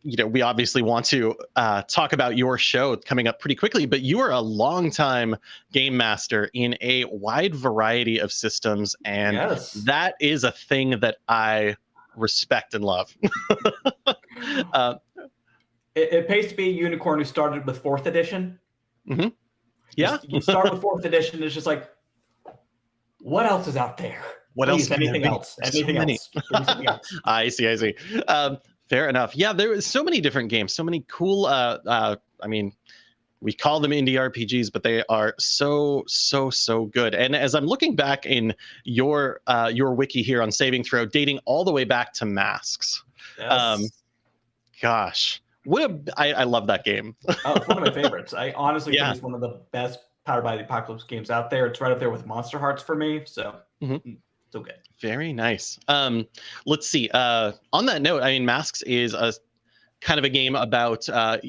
S2: you know, we obviously want to uh, talk about your show coming up pretty quickly, but you are a longtime game master in a wide variety of systems, and yes. that is a thing that I respect and love. (laughs)
S3: uh, it, it, pays to be a unicorn who started with fourth edition.
S2: Mm-hmm. Yeah,
S3: you, you start with fourth edition. It's just like, what else is out there?
S2: What Please,
S3: else? Anything else? Anything so else?
S2: I see. I see. Um, Fair enough. Yeah, there was so many different games, so many cool. Uh, uh, I mean, we call them indie RPGs, but they are so so so good. And as I'm looking back in your uh, your wiki here on Saving Throw, dating all the way back to Masks. Yes. Um, gosh, what a I, I love that game.
S3: oh, it's one of my favorites. I honestly yeah. think it's one of the best Powered by the Apocalypse games out there. It's right up there with Monsterhearts for me. So. Mm-hmm. Mm so good.
S2: Very nice. Um, let's see. Uh, on that note, I mean, Masks is a kind of a game about uh,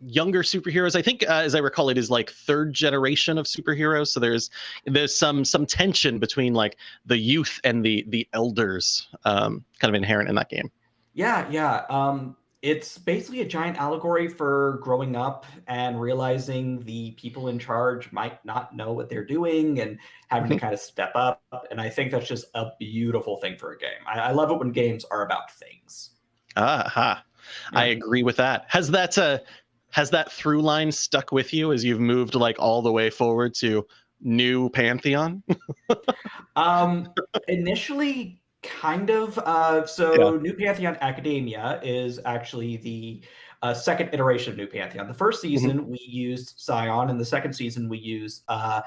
S2: younger superheroes. I think, uh, as I recall, it is like third generation of superheroes. So there's there's some some tension between like the youth and the the elders, um, kind of inherent in that game.
S3: Yeah, yeah. Um, it's basically a giant allegory for growing up and realizing the people in charge might not know what they're doing and having to (laughs) kind of step up. And I think that's just a beautiful thing for a game. I, I love it when games are about things.
S2: Ah, yeah. I agree with that. Has that uh, has that through line stuck with you as you've moved like all the way forward to new Pantheon? (laughs)
S3: um, initially, Kind of. Uh, so, yeah. New Pantheon Academia is actually the uh, second iteration of New Pantheon. The first mm-hmm. season mm-hmm. we used Scion, and the second season we used uh,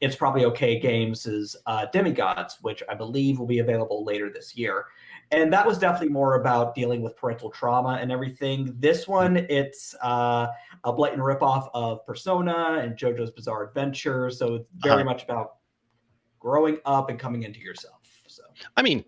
S3: It's Probably Okay Games' uh, Demigods, which I believe will be available later this year. And that was definitely more about dealing with parental trauma and everything. This one, it's uh, a blatant ripoff of Persona and JoJo's Bizarre Adventure. So it's very uh-huh. much about growing up and coming into yourself. So
S2: I mean,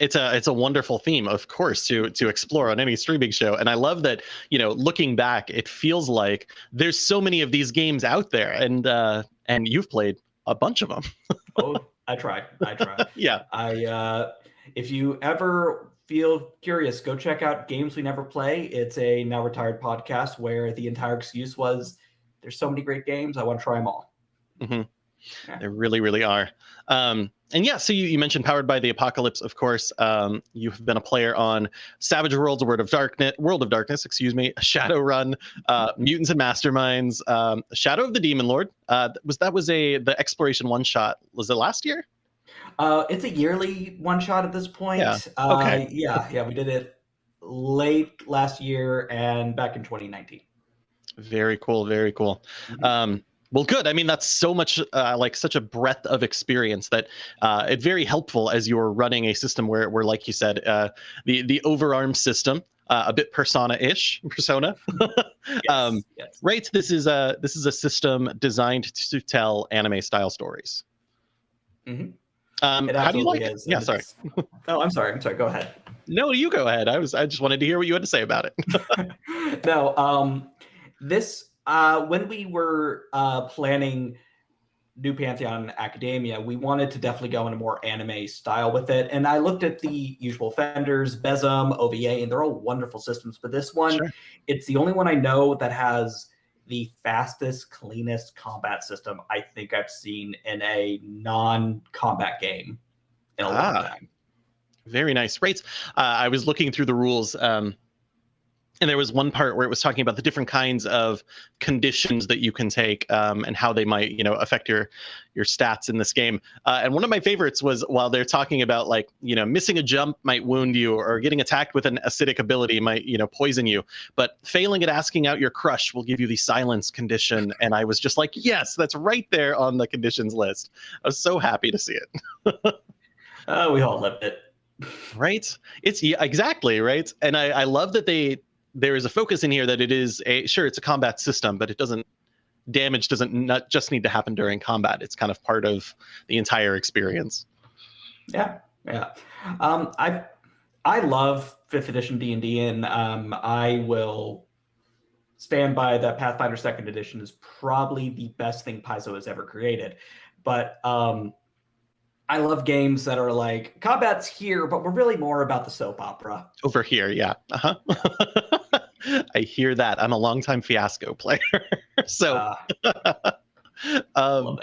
S2: it's a it's a wonderful theme of course to to explore on any streaming show. And i love that you know looking back it feels like there's so many of these games out there and uh and you've played a bunch of them (laughs)
S3: oh i try i try. (laughs)
S2: Yeah.
S3: I uh if you ever feel curious go check out games we never play. It's a now retired podcast where the entire excuse was there's so many great games i want to try them all.
S2: Mm-hmm. Yeah. they really really are um and yeah, so you, you mentioned Powered by the Apocalypse, of course. Um, you've been a player on Savage Worlds, World of Darkness, World of Darkness, excuse me, (laughs) Shadowrun, uh, Mutants and Masterminds, um, Shadow of the Demon Lord. Uh, was that was a the exploration one shot? Was it last year?
S3: Uh, it's a yearly one shot at this point. Yeah. Uh, okay. yeah, yeah, we did it late last year and back in 2019.
S2: Very cool. Very cool. Mm-hmm. Um, well, good. I mean, that's so much uh, like such a breadth of experience that uh, it's very helpful as you're running a system where, where like you said, uh, the the overarm system, uh, a bit persona-ish, (laughs) persona. yes, um, yes. Right. This is a this is a system designed to tell anime style stories.
S3: Mm-hmm.
S2: Um, how do you like is. it? Yeah, sorry. (laughs)
S3: oh, I'm sorry. I'm sorry. Go ahead.
S2: No, you go ahead. I was I just wanted to hear what you had to say about it. (laughs)
S3: no, um, this uh, when we were uh, planning New Pantheon Academia, we wanted to definitely go in a more anime style with it. And I looked at the usual Fenders, BESM, OVA, and they're all wonderful systems. But this one, sure. it's the only one I know that has the fastest, cleanest combat system I think I've seen in a non-combat game in a ah, long time.
S2: Very nice. rates. Uh, I was looking through the rules. Um, and there was one part where it was talking about the different kinds of conditions that you can take um, and how they might you know affect your your stats in this game. Uh, and one of my favorites was while they're talking about like you know missing a jump might wound you or getting attacked with an acidic ability might you know poison you. But failing at asking out your crush will give you the silence condition. And i was just like yes that's right there on the conditions list. I was so happy to see it. (laughs)
S3: Uh, we all lived it.
S2: Right? It's yeah, exactly right? And I, I love that they there is a focus in here that it is a sure it's a combat system, but it doesn't damage doesn't not just need to happen during combat. It's kind of part of the entire experience.
S3: Yeah, yeah. Um, I I love fifth edition D and D, and um, I will stand by that Pathfinder Second Edition is probably the best thing Paizo has ever created. But um, I love games that are like combat's here, but we're really more about the soap opera.
S2: Over here, yeah. Uh-huh. (laughs) I hear that. I'm a longtime fiasco player. (laughs) so uh, (laughs) um,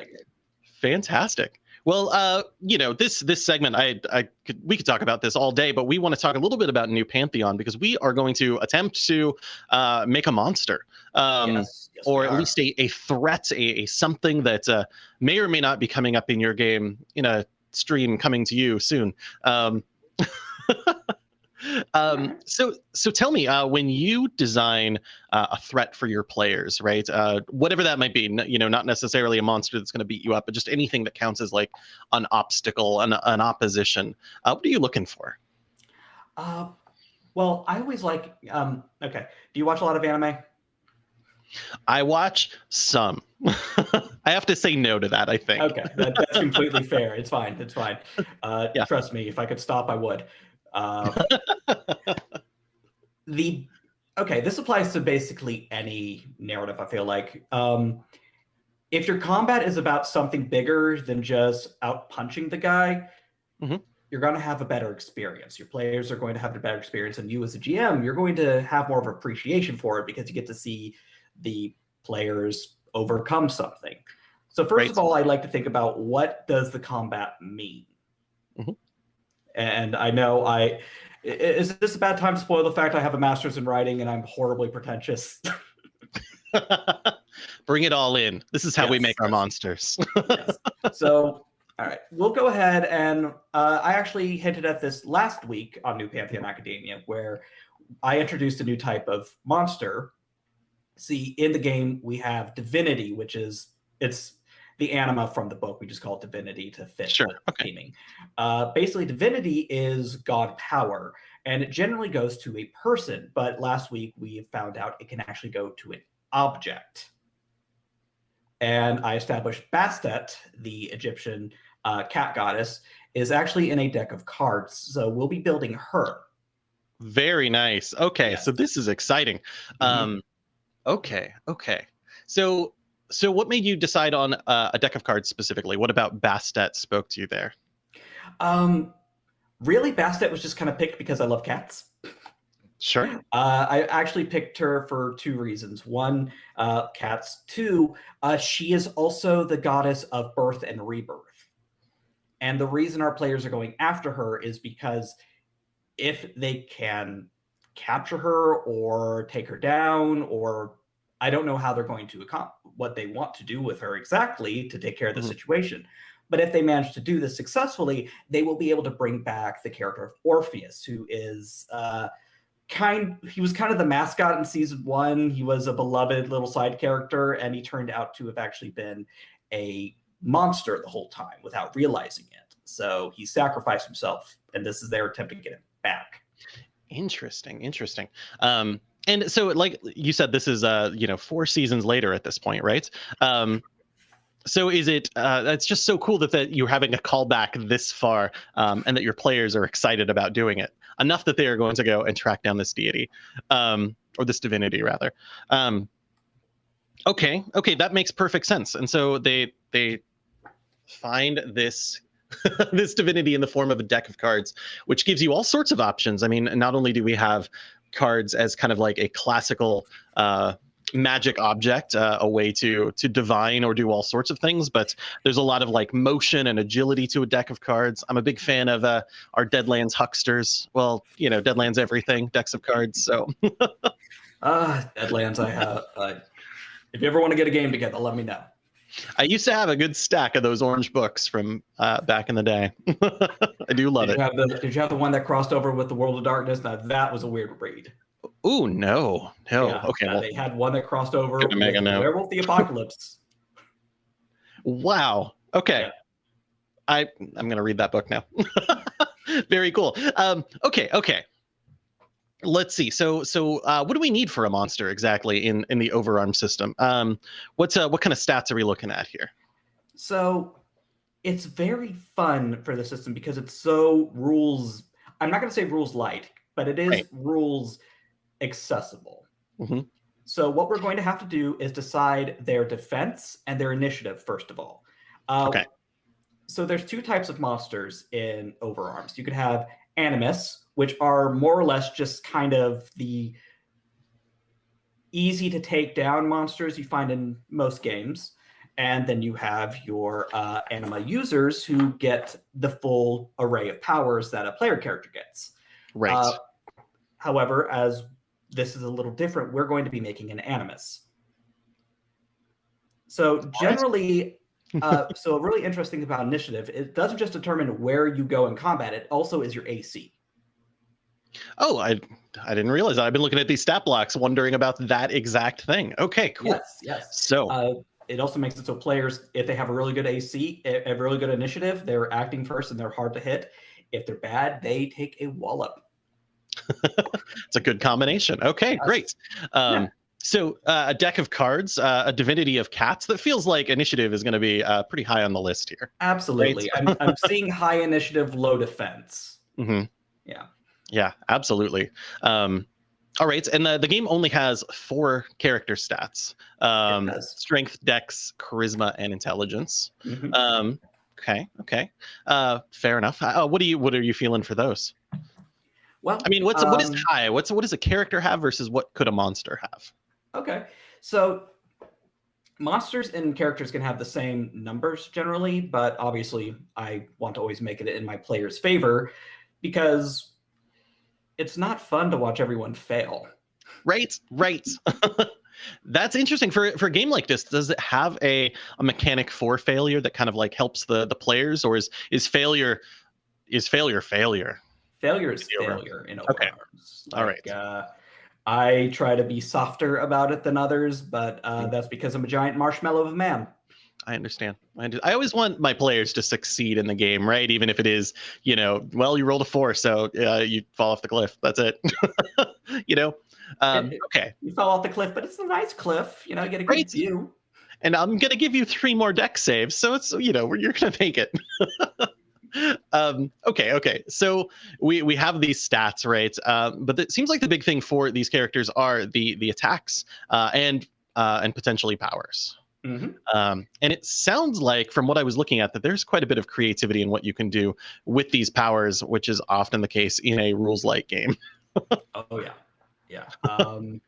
S2: fantastic. Well, uh, you know, this this segment, I, I could, we could talk about this all day, but we want to talk a little bit about New Pantheon because we are going to attempt to uh, make a monster, um, yes, yes, or at least a, a threat, a, a something that uh, may or may not be coming up in your game in a stream coming to you soon. Um, (laughs) um, so, so tell me, uh, when you design uh, a threat for your players, right? Uh, whatever that might be, you know, not necessarily a monster that's going to beat you up, but just anything that counts as like an obstacle, an, an opposition. Uh, what are you looking for?
S3: Uh, well, I always like. Um, okay, do you watch a lot of anime?
S2: I watch some. (laughs) I have to say no to that. I think.
S3: Okay, that, that's completely (laughs) fair. It's fine. It's fine. Uh, yeah. Trust me. If I could stop, I would. Um, (laughs) the okay, this applies to basically any narrative. I feel like um, if your combat is about something bigger than just out punching the guy, mm-hmm. you're going to have a better experience. Your players are going to have a better experience, and you as a GM, you're going to have more of appreciation for it because you get to see the players overcome something. So first right. of all, I'd like to think about what does the combat mean. Mm-hmm. And I know I is this a bad time to spoil the fact I have a master's in writing and I'm horribly pretentious? (laughs)
S2: Bring it all in. This is how yes. we make our monsters.
S3: yes. So, all right, we'll go ahead and uh, I actually hinted at this last week on New Pantheon Academia, where I introduced a new type of monster. See, in the game we have divinity, which is it's the anima from the book. We just call it divinity to fit
S2: sure. okay.
S3: theming. Uh, basically, divinity is god power, and it generally goes to a person. But last week we found out it can actually go to an object. And I established Bastet, the Egyptian uh, cat goddess, is actually in a deck of cards. So we'll be building her.
S2: Very nice. Okay, yes. so this is exciting. Mm-hmm. Um, okay, okay. So so what made you decide on uh, a deck of cards specifically? What about Bastet spoke to you there?
S3: Um, really, Bastet was just kind of picked because I love cats.
S2: Sure.
S3: Uh, I actually picked her for two reasons. One, uh, cats. Two, uh, she is also the goddess of birth and rebirth. And the reason our players are going after her is because if they can capture her or take her down or I don't know how they're going to accomplish what they want to do with her exactly to take care of the mm-hmm. situation. But if they manage to do this successfully, they will be able to bring back the character of Orpheus, who is uh, kind. He was kind of the mascot in season one. He was a beloved little side character, and he turned out to have actually been a monster the whole time without realizing it. So he sacrificed himself, and this is their attempt to get him back.
S2: Interesting, interesting. Um, and so like you said this is uh you know four seasons later at this point right? Um so is it uh that's just so cool that, that you're having a callback this far um and that your players are excited about doing it enough that they are going to go and track down this deity um or this divinity rather. Um okay okay that makes perfect sense. And so they they find this (laughs) this divinity in the form of a deck of cards, which gives you all sorts of options. I mean, not only do we have cards as kind of like a classical uh, magic object, uh, a way to to divine or do all sorts of things. But there's a lot of like motion and agility to a deck of cards. I'm a big fan of uh, our Deadlands hucksters. Well, you know, Deadlands everything decks of cards. So.
S3: Uh, (laughs) Deadlands, I have. If you ever want to get a game together, let me know.
S2: I used to have a good stack of those orange books from uh, back in the day. (laughs) I do love
S3: did
S2: it.
S3: You have the, did you have the one that crossed over with the World of Darkness? Now that was a weird read.
S2: Ooh, no, no. Yeah, okay,
S3: well, they had one that crossed over with Werewolf the Apocalypse.
S2: wow. Okay. Yeah. I I'm gonna read that book now. (laughs) Very cool. Um, okay, okay let's see so so uh, what do we need for a monster exactly in in the overarm system? Um what's uh what kind of stats are we looking at here?
S3: So it's very fun for the system because it's so rules i'm not going to say rules light but it is right. rules accessible. Mm-hmm. so what we're going to have to do is decide their defense and their initiative first of all. Uh, okay. so there's two types of monsters in overarms. You could have animus which are more or less just kind of the easy to take down monsters you find in most games. And then you have your uh, anima users who get the full array of powers that a player character gets.
S2: Right. Uh,
S3: however, as this is a little different, we're going to be making an animus. So generally, (laughs) uh, so really interesting about initiative, it doesn't just determine where you go in combat, it also is your AC.
S2: Oh, I I didn't realize that. I've been looking at these stat blocks, wondering about that exact thing. Okay, cool.
S3: Yes, yes.
S2: So
S3: uh, it also makes it so players, if they have a really good AC, a really good initiative, they're acting first and they're hard to hit. If they're bad, they take a wallop. (laughs)
S2: it's a good combination. Okay, great. Um, yeah. So uh, a deck of cards, uh, a divinity of cats. That feels like initiative is going to be uh, pretty high on the list here.
S3: Absolutely, right? I'm, I'm seeing high initiative, low defense. (laughs)
S2: Mm-hmm.
S3: Yeah.
S2: Yeah, absolutely. Um, all right, and the, the game only has four character stats: um, strength, dex, charisma, and intelligence. Mm-hmm. Um, okay, okay, uh, fair enough. Uh, what do you what are you feeling for those?
S3: Well,
S2: I mean, what's um, what is um, high? What's what does a character have versus what could a monster have?
S3: Okay, so monsters and characters can have the same numbers generally, but obviously, I want to always make it in my player's favor because it's not fun to watch everyone fail.
S2: Right, right. (laughs) That's interesting for for a game like this. Does it have a, a mechanic for failure that kind of like helps the the players, or is is failure is failure failure?
S3: Failure is failure in okay.
S2: Like, All right.
S3: Uh, I try to be softer about it than others, but uh, mm. that's because I'm a giant marshmallow of a man.
S2: I understand. I, I always want my players to succeed in the game, right? Even if it is, you know, well, you rolled a four, so uh, you fall off the cliff. That's it. (laughs) you know, um, okay.
S3: You fell off the cliff, but it's a nice cliff. You know, you get a great view.
S2: And I'm gonna give you three more deck saves, so it's you know you're gonna make it. (laughs) um, okay, okay. So we we have these stats, right? Um, but it seems like the big thing for these characters are the the attacks uh, and uh, and potentially powers. Mm-hmm. Um, and it sounds like, from what I was looking at, that there's quite a bit of creativity in what you can do with these powers, which is often the case in a rules light game.
S3: oh yeah, yeah. (laughs) Um,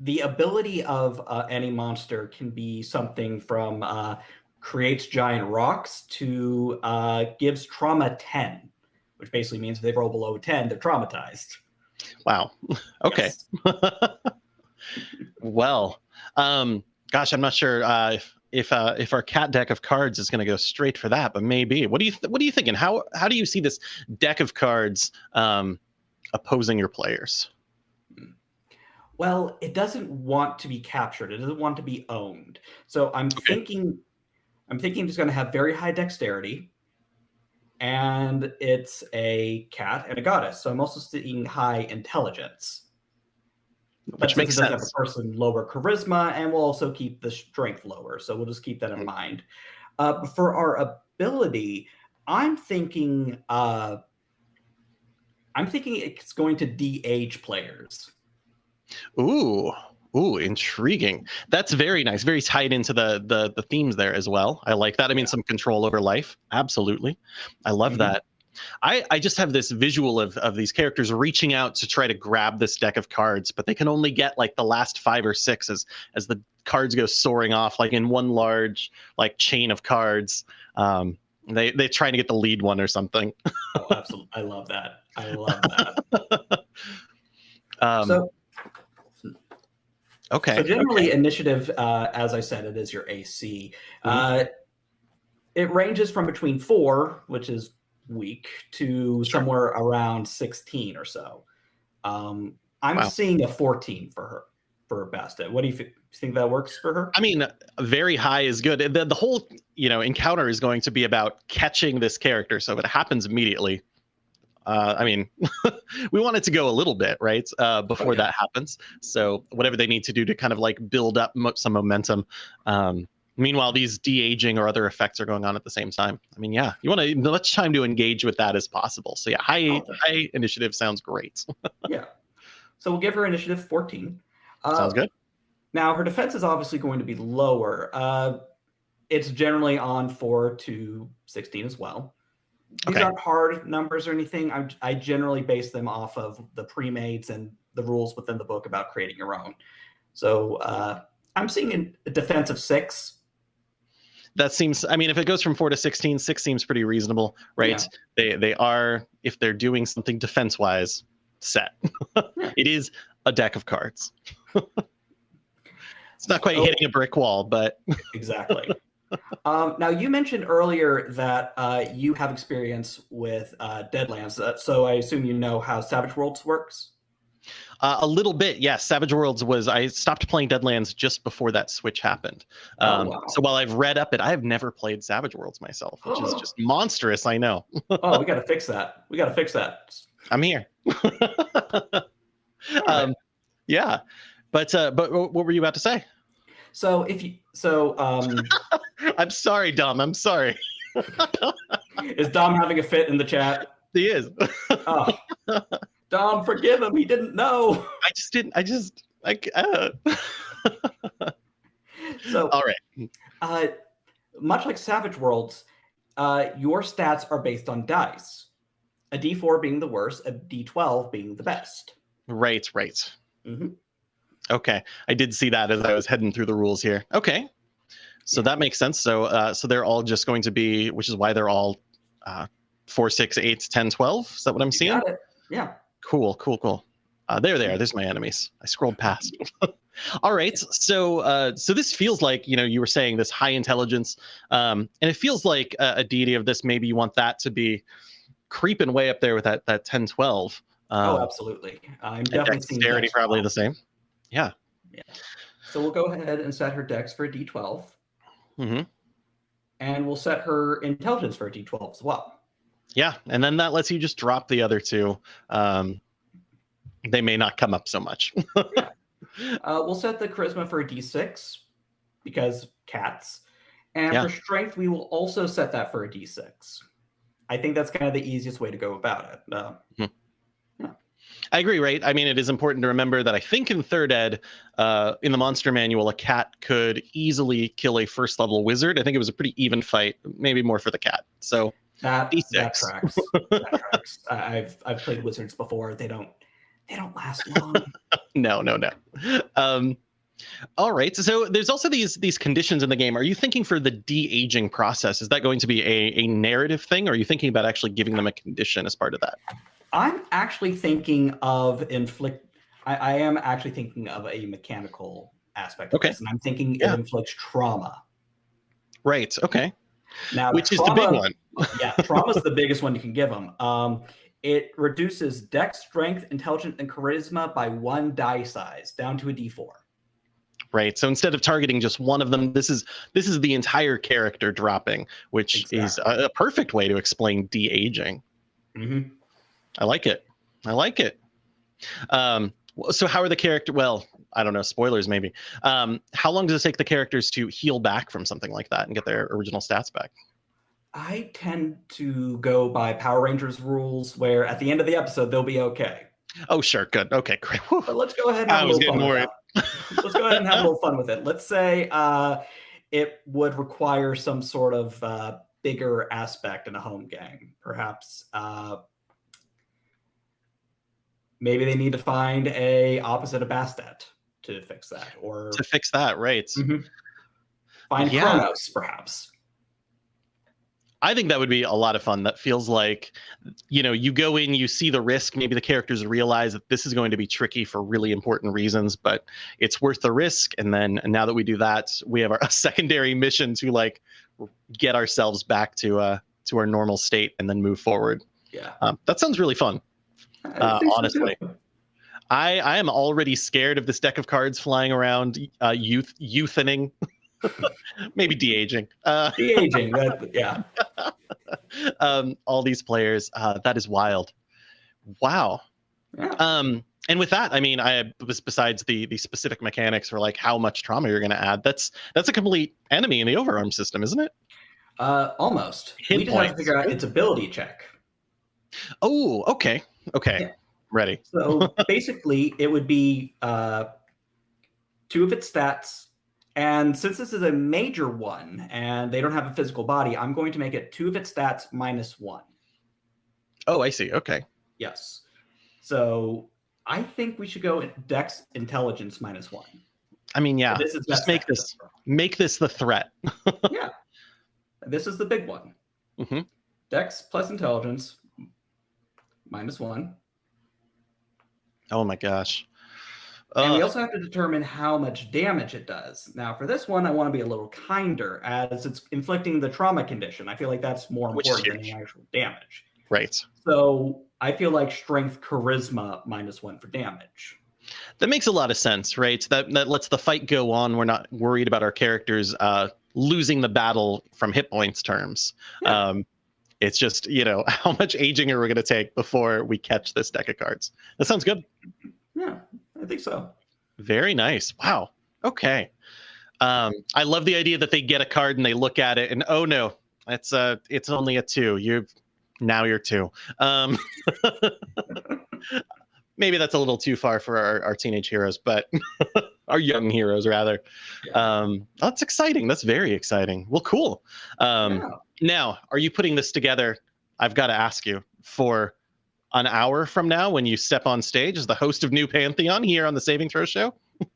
S3: the ability of uh, any monster can be something from uh, creates giant rocks to uh, gives trauma ten, which basically means if they roll below ten, they're traumatized.
S2: Wow. (laughs) Okay. (laughs) well. Um, gosh, I'm not sure uh, if if uh, if our cat deck of cards is going to go straight for that, but maybe. What do you th- What are you thinking? How how do you see this deck of cards um, opposing your players?
S3: Well, it doesn't want to be captured. It doesn't want to be owned. So I'm okay. thinking, I'm thinking it's going to have very high dexterity, and it's a cat and a goddess. So I'm also seeing high intelligence
S2: which makes sense.
S3: Person lower charisma, and we'll also keep the strength lower. So we'll just keep that in mm-hmm. mind. Uh, for our ability, I'm thinking. Uh, I'm thinking it's going to de-age players.
S2: Ooh, ooh, intriguing. That's very nice. Very tied into the the the themes there as well. I like that. I mean, some control over life. Absolutely, I love mm-hmm. that. I, I just have this visual of, of these characters reaching out to try to grab this deck of cards, but they can only get like the last five or six as as the cards go soaring off, like in one large like chain of cards. Um, they they trying to get the lead one or something. (laughs)
S3: oh, absolutely! I love that. I love that. (laughs) um, so
S2: Okay.
S3: So generally,
S2: okay.
S3: initiative, uh, as I said, it is your AC.
S2: Mhm.
S3: Uh, it ranges from between four, which is weak, to
S2: Sure.
S3: somewhere around sixteen or so. Um, I'm
S2: Wow.
S3: seeing a fourteen for her for Bastet. What do you think that works for her?
S2: I mean, very high is good. The, the whole, you know, encounter is going to be about catching this character. So if it happens immediately, uh, I mean, (laughs) we want it to go a little bit, right? Uh, before
S3: yeah.
S2: that happens. So whatever they need to do to kind of like build up mo- some momentum. Um, meanwhile, these de-aging or other effects are going on at the same time. I mean, yeah, you want to as much time to engage with that as possible. So yeah, high
S3: Oh.
S2: high initiative sounds great. (laughs)
S3: yeah. So we'll give her initiative fourteen. Uh,
S2: sounds good.
S3: Now, her defense is obviously going to be lower. Uh, it's generally on 4 to 16 as well. These
S2: Okay.
S3: aren't hard numbers or anything. I, I generally base them off of the pre-mates and the rules within the book about creating your own. So uh, I'm seeing a defense of 6.
S2: That seems i mean if it goes from 4 to 16 6 seems pretty reasonable right
S3: Yeah.
S2: they they are if they're doing something defense wise set (laughs) it is a deck of cards (laughs) it's not quite hitting a brick wall but (laughs)
S3: Exactly. um, now, you mentioned earlier that uh, you have experience with uh, Deadlands. Uh, so I assume you know how Savage Worlds works?
S2: Uh, a little bit yes savage worlds was i stopped playing deadlands just before that switch happened
S3: Oh,
S2: um,
S3: wow.
S2: so while i've read up it i have never played savage worlds myself which is just monstrous i know (laughs)
S3: oh, we got to fix that. We got to fix that.
S2: i'm here (laughs)
S3: right.
S2: um, yeah but uh, but what were you about to say
S3: So if you so um (laughs)
S2: i'm sorry dom i'm sorry
S3: is Dom having a fit in the chat?
S2: he is
S3: Oh. Dom, forgive him. He didn't know. (laughs)
S2: I just didn't. I just like. Uh. (laughs)
S3: So
S2: All right.
S3: uh much like Savage Worlds, uh your stats are based on dice. A D4 being the worst, a D12 being the best.
S2: Right. Right.
S3: Mhm.
S2: Okay. I did see that as I was heading through the rules here. Okay. So
S3: Yeah.
S2: that makes sense. So uh, so they're all just going to be, which is why they're all uh, four, six, eight, 10, 12. Is that what I'm
S3: You
S2: seeing?
S3: got it. Yeah.
S2: Cool. Cool. Cool. Uh, there they are. There's my enemies. I scrolled past. (laughs) all right. So uh, so this feels like you know you were saying this high intelligence, um, and it feels like a, a deity of this. Maybe you want that to be creeping way up there with that that 10, 12. Um,
S3: oh, absolutely. I'm definitely seeing
S2: dexterity probably the same. Yeah.
S3: So we'll go ahead and set her dex for a D12,
S2: Mm-hmm.
S3: and we'll set her intelligence for a D12 as well.
S2: Yeah, and then that lets you just drop the other two. Um, they may not come up so much. (laughs)
S3: Uh, we'll set the charisma for a d6 because cats. And
S2: Yeah.
S3: for strength, we will also set that for a d6. I think that's kind of the easiest way to go about it. Uh,
S2: I agree, right? I mean, it is important to remember that I think in third ed, uh, in the monster manual, a cat could easily kill a first level wizard. I think it was a pretty even fight, maybe more for the cat. So
S3: that, that
S2: D6.
S3: tracks. that tracks. I've I've played wizards before. They don't they don't last long. (laughs)
S2: no, no, no. Um, all right. So there's also these these conditions in the game. Are you thinking for the de aging process? Is that going to be a, a narrative thing? Or are you thinking about actually giving them a condition as part of that?
S3: I'm actually thinking of inflict. I, I am actually thinking of a mechanical aspect of
S2: Okay.
S3: this, and I'm thinking
S2: Yeah.
S3: it inflicts trauma.
S2: Right. Okay.
S3: Now,
S2: Which is the big one. (laughs)
S3: yeah, trauma is the biggest one you can give them. Um, it reduces dex, strength, intelligence, and charisma by one die size down to a d4.
S2: Right. So instead of targeting just one of them, this is this is the entire character dropping, which is a, a perfect way to explain de aging.
S3: Mm-hmm.
S2: I like it. I like it. Um, so how are the character? Well, I don't know. Spoilers, maybe. Um, how long does it take the characters to heal back from something like that and get their original stats back?
S3: I tend to go by Power Rangers rules, where at the end of the episode they'll be okay.
S2: Oh, sure. Good. Okay. (laughs) Great. Whew.
S3: But let's go ahead and
S2: I
S3: have a
S2: was
S3: little fun
S2: getting
S3: with let's go ahead and have a little fun with it. Let's say uh, it would require some sort of uh, bigger aspect in a home game. Perhaps uh, maybe they need to find a opposite of Bastet to fix that, or
S2: To fix that, right?
S3: Mhm. find
S2: Yeah.
S3: Kronos, perhaps.
S2: I think that would be a lot of fun. That feels like, you know, you go in, you see the risk. Maybe the characters realize that this is going to be tricky for really important reasons, but it's worth the risk. And then and now that we do that, we have our a (laughs) secondary mission to like get ourselves back to uh to our normal state and then move forward.
S3: Yeah,
S2: um, that sounds really fun. Uh, honestly. So I, I am already scared of this deck of cards flying around, uh, youth youthening (laughs) maybe de-aging.
S3: Uh, de-aging, that, (laughs) yeah.
S2: um, all these players, uh, that is wild. Wow. Yeah. Um, and with that, I mean, I besides the the specific mechanics for like how much trauma you're going to add, that's that's a complete enemy in the overarm system, isn't it?
S3: Uh, almost. Hit we just points. have to figure out its ability check.
S2: Oh, okay, okay, yeah. Ready. (laughs)
S3: so basically, it would be uh, two of its stats and since this is a major one and they don't have a physical body, I'm going to make it two of its stats minus one.
S2: Oh, I see. Okay.
S3: Yes. So I think we should go Dex Intelligence minus one.
S2: I mean, yeah. this is just make this make this the threat. (laughs)
S3: yeah. This is the big one.
S2: Mm-hmm.
S3: Dex plus Intelligence minus one.
S2: Oh my gosh.
S3: And we also have to determine how much damage it does. Now, for this one, I want to be a little kinder as it's inflicting the trauma condition. I feel like that's more important than the actual damage.
S2: Right.
S3: So I feel like strength charisma minus one for damage.
S2: That makes a lot of sense, right? That that lets the fight go on. We're not worried about our characters uh, losing the battle from hit points terms. Yeah. Um, it's just you know (laughs) how much aging are we going to take before we catch this deck of cards? That sounds good.
S3: Yeah. I think so.
S2: Very nice. Wow. Okay. Um, I love the idea that they get a card and they look at it and oh no, it's a uh, it's only a two. You now you're two. Um, (laughs) maybe that's a little too far for our, our teenage heroes, but (laughs) our young heroes rather. Yeah. Um, that's exciting. That's very exciting. Well, cool. Um, yeah. Now, are you putting this together? I've got to ask you for an hour from now when you step on stage as the host of New Pantheon here on the Saving Throw Show? (laughs)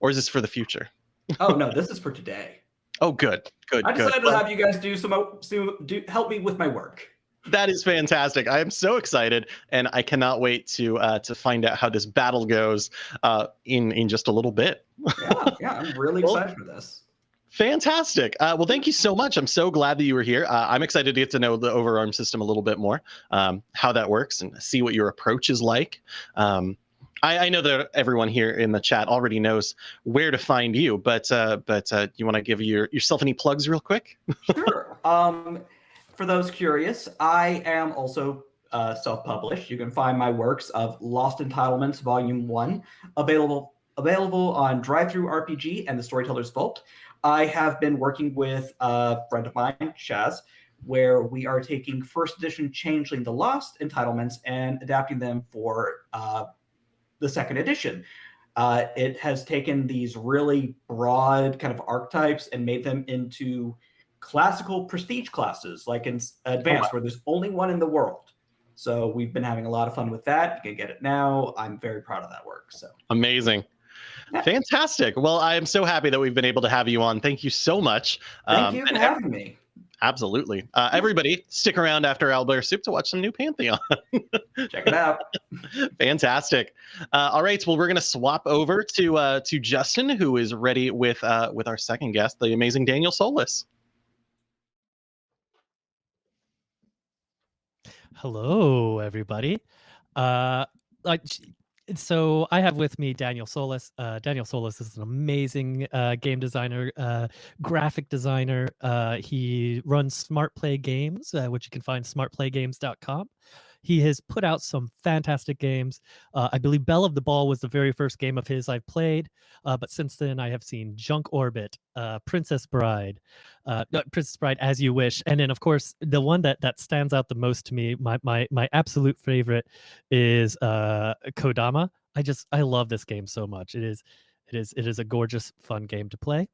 S2: or is this for the future?
S3: oh no, this is for today.
S2: Oh, good, good.
S3: I decided
S2: good.
S3: to have you guys do some, do, do help me with my work.
S2: That is fantastic. I am so excited, and I cannot wait to uh, to find out how this battle goes uh, in in just a little bit.
S3: yeah, yeah, I'm really well, excited for this.
S2: Fantastic. Uh, well, thank you so much. I'm so glad that you were here. Uh, I'm excited to get to know the overarm system a little bit more, um, how that works, and see what your approach is like. Um, I, I, know that everyone here in the chat already knows where to find you, but uh, but uh, you want to give your, yourself any plugs real quick? (laughs)
S3: sure. Um, for those curious, I am also uh, self-published. You can find my works of Lost Entitlements Volume One available available on DriveThruRPG and the Storyteller's Vault. I have been working with a friend of mine, Shaz, where we are taking first edition Changeling the Lost entitlements and adapting them for uh, the second edition. Uh, it has taken these really broad kind of archetypes and made them into classical prestige classes, like in Advanced, oh, where there's only one in the world. So we've been having a lot of fun with that. You can get it now. I'm very proud of that work. So
S2: amazing. Fantastic. Well, I am so happy that we've been able to have you on. Thank you so much.
S3: Thank um, you for having me.
S2: Absolutely. Uh, everybody, stick around after Owlbear Soup to watch some new Pantheon. (laughs)
S3: Check it out.
S2: Fantastic. Uh, all right. Well, we're going to swap over to uh, to Justin, who is ready with uh, with our second guest, the amazing Daniel Solis.
S1: Hello, everybody. Uh, so I have with me Daniel Solis. Uh, Daniel Solis is an amazing uh, game designer, uh, graphic designer. Uh, he runs Smart Play Games, uh, which you can find smartplaygames.com. He has put out some fantastic games. Uh, I believe Belle of the Ball was the very first game of his I've played, uh, but since then I have seen Junk Orbit, uh, Princess Bride, uh, Princess Bride as You Wish, and then of course the one that that stands out the most to me, my my my absolute favorite, is uh, Kodama. I just I love this game so much. It is it is it is a gorgeous fun game to play.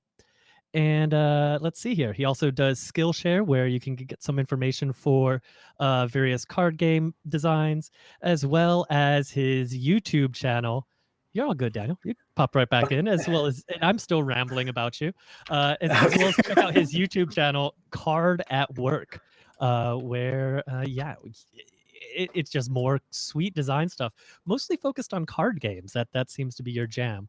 S1: And uh, let's see here. He also does Skillshare, where you can get some information for uh, various card game designs, as well as his YouTube channel. you're all good, Daniel. You pop right back in, as well as I'm still rambling about you. Uh, (laughs) as, as well as check out his YouTube channel, Card at Work, uh, where uh, yeah, it, it's just more sweet design stuff, mostly focused on card games. That that seems to be your jam.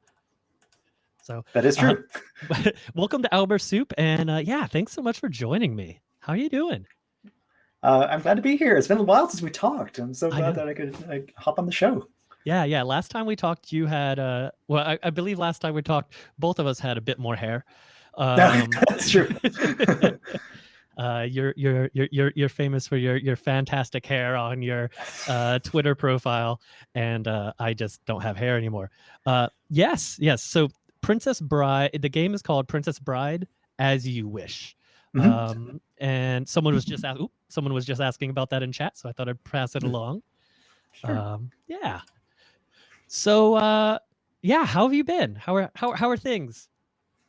S1: So
S4: that is true.
S1: Uh, (laughs) welcome to Owlbear Soup, and uh, yeah, thanks so much for joining me. How are you doing?
S4: Uh, I'm glad to be here. It's been a while since we talked. I'm so glad I that I could like, hop on the show.
S1: Yeah, yeah. Last time we talked, you had uh, well, I, I, believe last time we talked, both of us had a bit more hair. (laughs)
S4: Um, That's true. (laughs)
S1: uh, you're you're you're you're you're famous for your your fantastic hair on your uh, Twitter profile, and uh, I just don't have hair anymore. Uh, yes, yes. So Princess Bride. The game is called Princess Bride as You Wish. Mm-hmm. Um, and someone was just ask, someone was just asking about that in chat, so I thought I'd pass it mm. along. Sure. Um, yeah. So uh, yeah, how have you been? How are how how are things?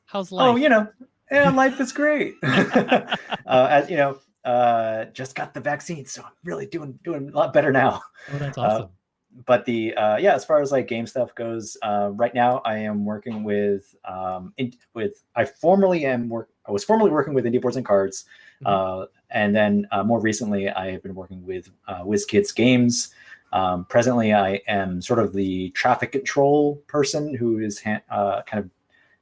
S1: How's life?
S4: Oh, you know, yeah, (laughs) life is great. (laughs) uh, as you know, uh, just got the vaccine, so I'm really doing doing a lot better now.
S1: Oh, that's uh, awesome
S4: but the uh, yeah, as far as like game stuff goes, uh, right now I am working with um, in, with I formerly am work I was formerly working with Indie Boards and Cards, mm-hmm. uh, and then uh, more recently I have been working with uh, WizKids Games. Um, presently, I am sort of the traffic control person who is uh, kind of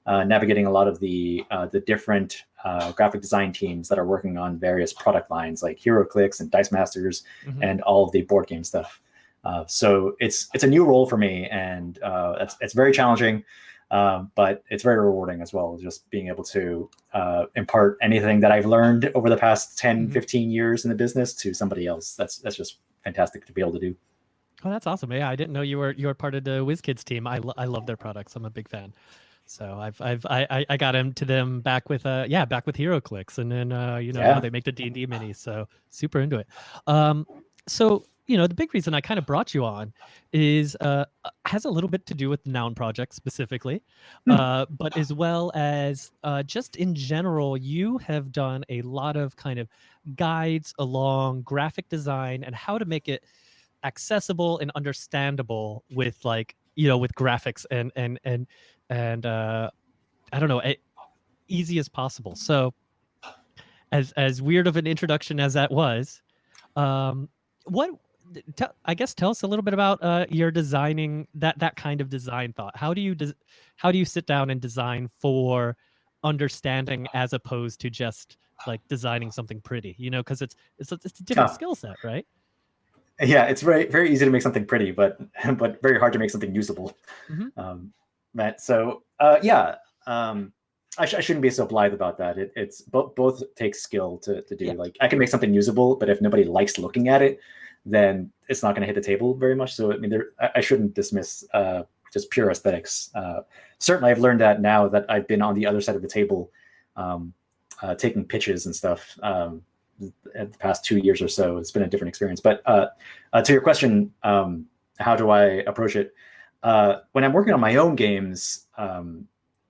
S4: uh, navigating a lot of the uh, the different uh, graphic design teams that are working on various product lines like HeroClix and Dice Masters mm-hmm. and all of the board game stuff. Uh, so it's it's a new role for me, and uh, it's it's very challenging, um, but it's very rewarding as well. Just being able to uh, impart anything that I've learned over the past 10, mm-hmm. 15 years in the business to somebody else. That's that's just fantastic to be able to do.
S1: Oh, that's awesome! Yeah, I didn't know you were you were part of the WizKids team. I lo- I love their products. I'm a big fan. So I've I've I I got him to them back with uh yeah back with HeroClix and then uh you know yeah. they make the D and D mini so super into it. Um so you know, the big reason I kind of brought you on is uh, uh has a little bit to do with the Noun Project specifically, mm. uh, but as well as uh, just in general, you have done a lot of kind of guides along graphic design and how to make it accessible and understandable with like you know with graphics and and and and uh, I don't know, easy as possible. So, as as weird of an introduction as that was, um, what tell, I guess tell us a little bit about uh, your designing that that kind of design thought. How do you how do you sit down and design for understanding as opposed to just like designing something pretty? You know, because it's it's a, it's a different skill set, right?
S4: Yeah, it's very very easy to make something pretty, but (laughs) but very hard to make something usable. Mm-hmm. Um, Matt, so uh, yeah, um, I, sh- I, shouldn't be so blithe about that. It, it's both both takes skill to to do. Yeah. Like I can make something usable, but if nobody likes looking at it, then it's not going to hit the table very much. So I mean, there, I shouldn't dismiss uh, just pure aesthetics. Uh, certainly, I've learned that now that I've been on the other side of the table, um, uh, taking pitches and stuff. Um, the past two years or so, it's been a different experience. But uh, uh, to your question, um, how do I approach it? Uh, when I'm working on my own games, um,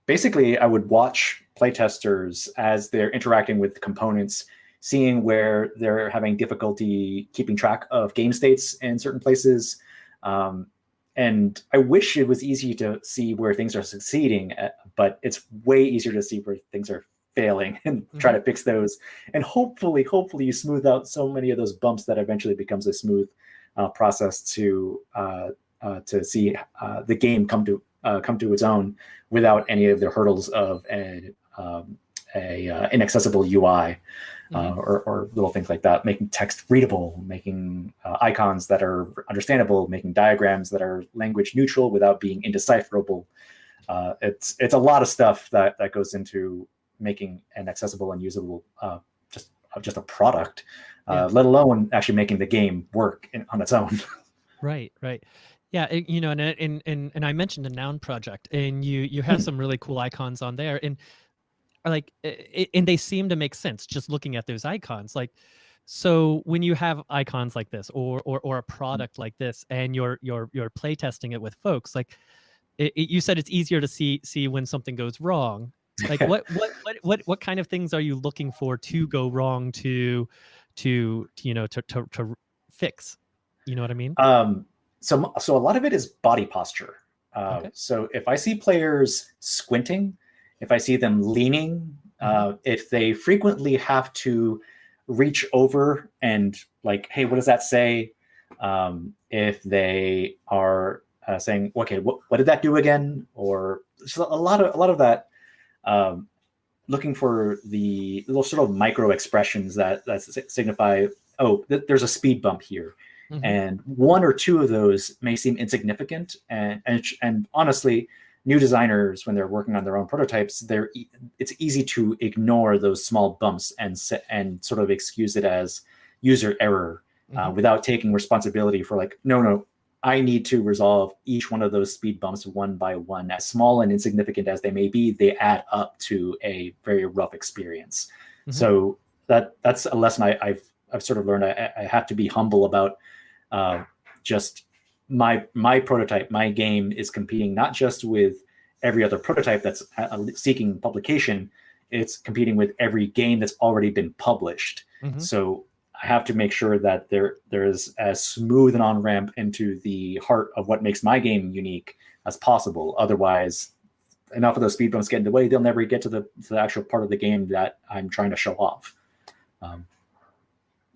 S4: basically, I would watch playtesters as they're interacting with components seeing where they're having difficulty keeping track of game states in certain places. Um, and I wish it was easy to see where things are succeeding, uh, but it's way easier to see where things are failing (laughs) and mm-hmm. try to fix those. And hopefully, hopefully, you smooth out so many of those bumps that eventually becomes a smooth uh, process to uh, uh, to see uh, the game come to uh, come to its own without any of the hurdles of a, um, a inaccessible UI uh, mm-hmm. or, or, little things like that, making text readable, making uh, icons that are understandable, making diagrams that are language neutral without being indecipherable. Uh, it's it's a lot of stuff that that goes into making an accessible and usable uh, just uh, just a product, uh, yeah. let alone actually making the game work in, on its own. (laughs)
S1: right, right. Yeah, you know, and and and and I mentioned the noun project, and you you have (clears throat) some really cool icons on there, and like it, and they seem to make sense just looking at those icons like so when you have icons like this or or, or a mm. product like this and you're you're you're play testing it with folks like it, it, you said it's easier to see see when something goes wrong like (laughs) what, what what what what kind of things are you looking for to go wrong to to, to you know to, to to fix you know what i mean
S4: um so so a lot of it is body posture Uh, okay. So if I see players squinting, if I see them leaning, mm-hmm. uh, if they frequently have to reach over and like, hey, what does that say? Um, if they are uh, saying, okay, what, what did that do again? Or a lot of a lot of that um, looking for the little sort of micro expressions that that signify, oh, th- there's a speed bump here. Mm-hmm. And one or two of those may seem insignificant, and and and honestly, new designers when they're working on their own prototypes, they're it's easy to ignore those small bumps and and sort of excuse it as user error uh, mm-hmm. without taking responsibility for like, no, no, I need to resolve each one of those speed bumps one by one. As small and insignificant as they may be, they add up to a very rough experience. Mm-hmm. So that that's a lesson I, have I've sort of learned. I, I have to be humble about uh, just my my prototype, my game is competing not just with every other prototype that's uh, seeking publication, it's competing with every game that's already been published. Mm-hmm. So I have to make sure that there there is as smooth an on ramp into the heart of what makes my game unique as possible. Otherwise, enough of those speed bumps get in the way, they'll never get to the to the actual part of the game that I'm trying to show off. Um,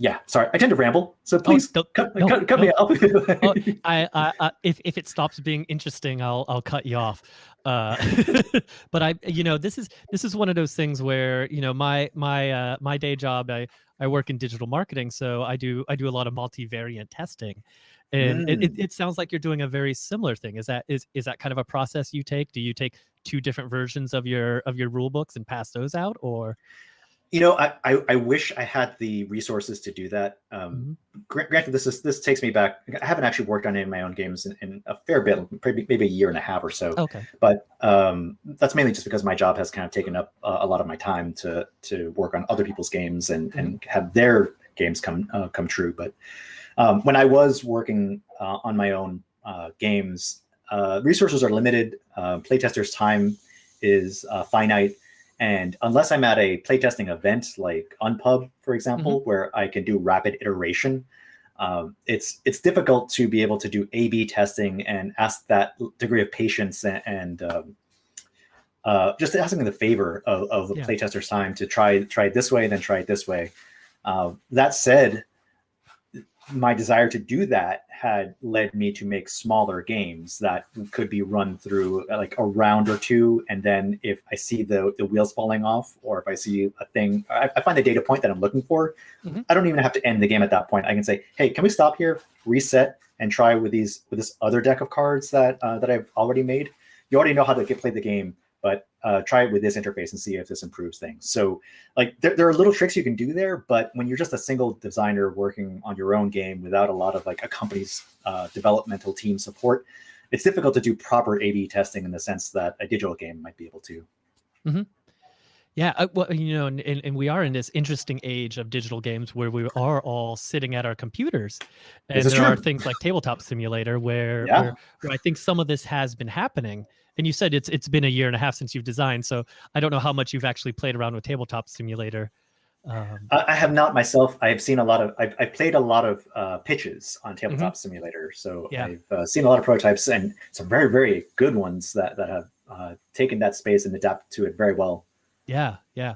S4: yeah, sorry, I tend to ramble, so oh, please oh, cut, no, cut, cut no. me off.
S1: oh, (laughs) I, I, I, if if it stops being interesting, I'll I'll cut you off. Uh, (laughs) (laughs) but I, you know, this is this is one of those things where you know my my uh, my day job, I I work in digital marketing, so I do I do a lot of multivariant testing, and mm. it, it sounds like you're doing a very similar thing. Is that is is that kind of a process you take? Do you take two different versions of your of your rule books and pass those out, or
S4: you know, I, I, I wish I had the resources to do that. Um, mm-hmm. Granted, this is this takes me back. I haven't actually worked on any of my own games in, in a fair bit, maybe, maybe a year and a half or so.
S1: Okay.
S4: But um, that's mainly just because my job has kind of taken up uh, a lot of my time to to work on other people's games and mm-hmm. and have their games come uh, come true. But um, when I was working uh, on my own uh, games, uh, resources are limited. Uh, playtesters' time is finite and unless I'm at a playtesting event like Unpub, for example, mm-hmm. where I can do rapid iteration, um, it's it's difficult to be able to do A/B testing and ask that degree of patience and, and um, uh, just asking the favor of, of the yeah. playtester's time to try try it this way, and then try it this way. Uh, that said, my desire to do that had led me to make smaller games that could be run through uh, like a round or two. And then if i see the, the wheels falling off or if i see a thing i, I find the data point that i'm looking for mm-hmm. i don't even have to end the game at that point. I can say hey can we stop here reset and try with these with this other deck of cards that uh, that i've already made? You already know how to get, play the game uh, try it with this interface and see if this improves things. So like there, there are little tricks you can do there, but when you're just a single designer working on your own game without a lot of like a company's uh, developmental team support, it's difficult to do proper A/B testing in the sense that a digital game might be able to.
S1: Mm-hmm. Yeah, uh, well, you know, and, and we are in this interesting age of digital games where we are all sitting at our computers, and there true. are things like Tabletop Simulator where, yeah. where, where I think some of this has been happening and you said it's it's been a year and a half since you've designed so i don't know how much you've actually played around with tabletop simulator
S4: um, I have not myself. I've seen a lot of. I've, I've played a lot of uh, pitches on Tabletop mm-hmm. Simulator, so yeah. I've uh, seen a lot of prototypes and some very very good ones that that have uh, taken that space and adapted to it very well.
S1: Yeah, yeah.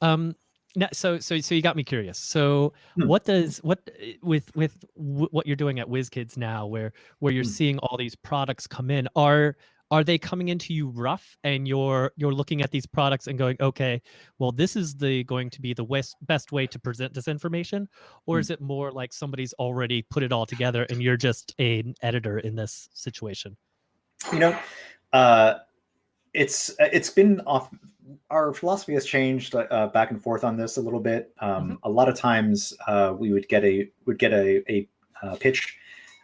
S1: Um, now, so so so you got me curious. So hmm. what does what with with w- what you're doing at WizKids now, where where you're hmm. seeing all these products come in, are are they coming into you rough and you're you're looking at these products and going okay well this is the going to be the best best way to present this information or mm. is it more like somebody's already put it all together and you're just an editor in this situation
S4: you know uh it's it's been off our philosophy has changed uh, back and forth on this a little bit um, mm-hmm. a lot of times uh, we would get a would get a, a, a uh, pitch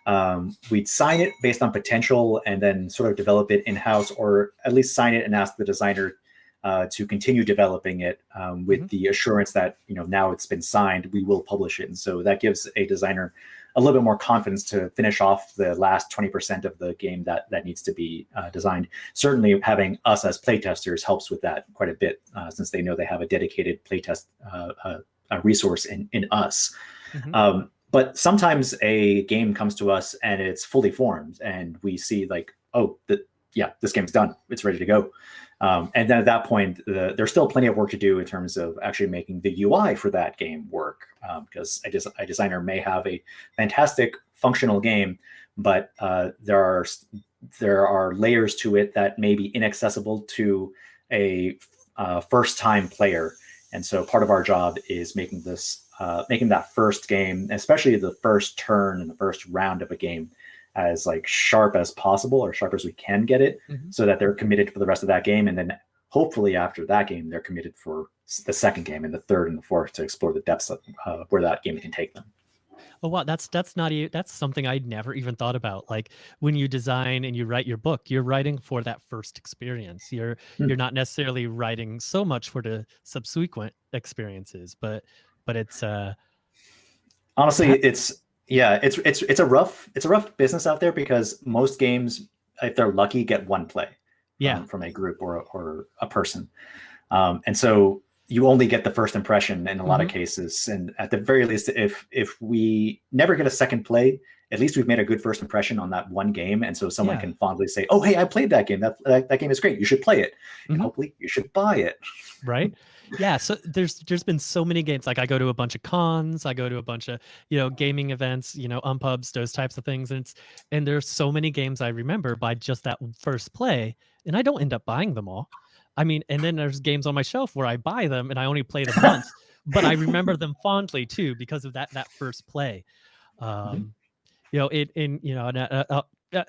S4: um, we'd sign it based on potential and then sort of develop it in house, or at least sign it and ask the designer uh, to continue developing it um, with mm-hmm. the assurance that you know now it's been signed, we will publish it. And so that gives a designer a little bit more confidence to finish off the last 20% of the game that that needs to be uh, designed. Certainly, having us as playtesters helps with that quite a bit, uh, since they know they have a dedicated playtest uh, uh, resource in in us. Mm-hmm. Um, but sometimes a game comes to us and it's fully formed and we see like oh, the, yeah, this game's done. It's ready to go. Um, and then at that point, the, there's still plenty of work to do in terms of actually making the UI for that game work. Because um, a, des- a, designer may have a fantastic functional game, but uh, there are there are layers to it that may be inaccessible to a uh, first time player. And so part of our job is making this uh, making that first game, especially the first turn and the first round of a game, as like sharp as possible or sharp as we can get it mm-hmm. so that they're committed for the rest of that game. And then hopefully after that game they're committed for the second game and the third and the fourth to explore the depths of uh, where that game can take them.
S1: Oh wow. That's that's not even that's something i'd never even thought about. Like when you design and you write your book you're writing for that first experience. You're mm-hmm. you're not necessarily writing so much for the subsequent experiences but but it's uh
S4: honestly it's yeah, it's it's it's a rough it's a rough business out there because most games, if they're lucky, get one play.
S1: Yeah.
S4: Um, from a group or or a person, um, and so you only get the first impression in a lot mm-hmm. of cases. And at the very least, if if we never get a second play, at least we've made a good first impression on that one game, and so someone yeah. can fondly say, "Oh, hey, I played that game. That that, that game is great. You should play it, mm-hmm. and hopefully you should buy it."
S1: Right yeah so there's there's been so many games like i go to a bunch of cons i go to a bunch of you know gaming events you know unpubs those types of things and it's and there's so many games i remember by just that first play and i don't end up buying them all i mean and then there's games on my shelf where i buy them and i only play them once but i remember (laughs) them fondly too because of that that first play mm-hmm. um you know it in you know uh, uh, uh,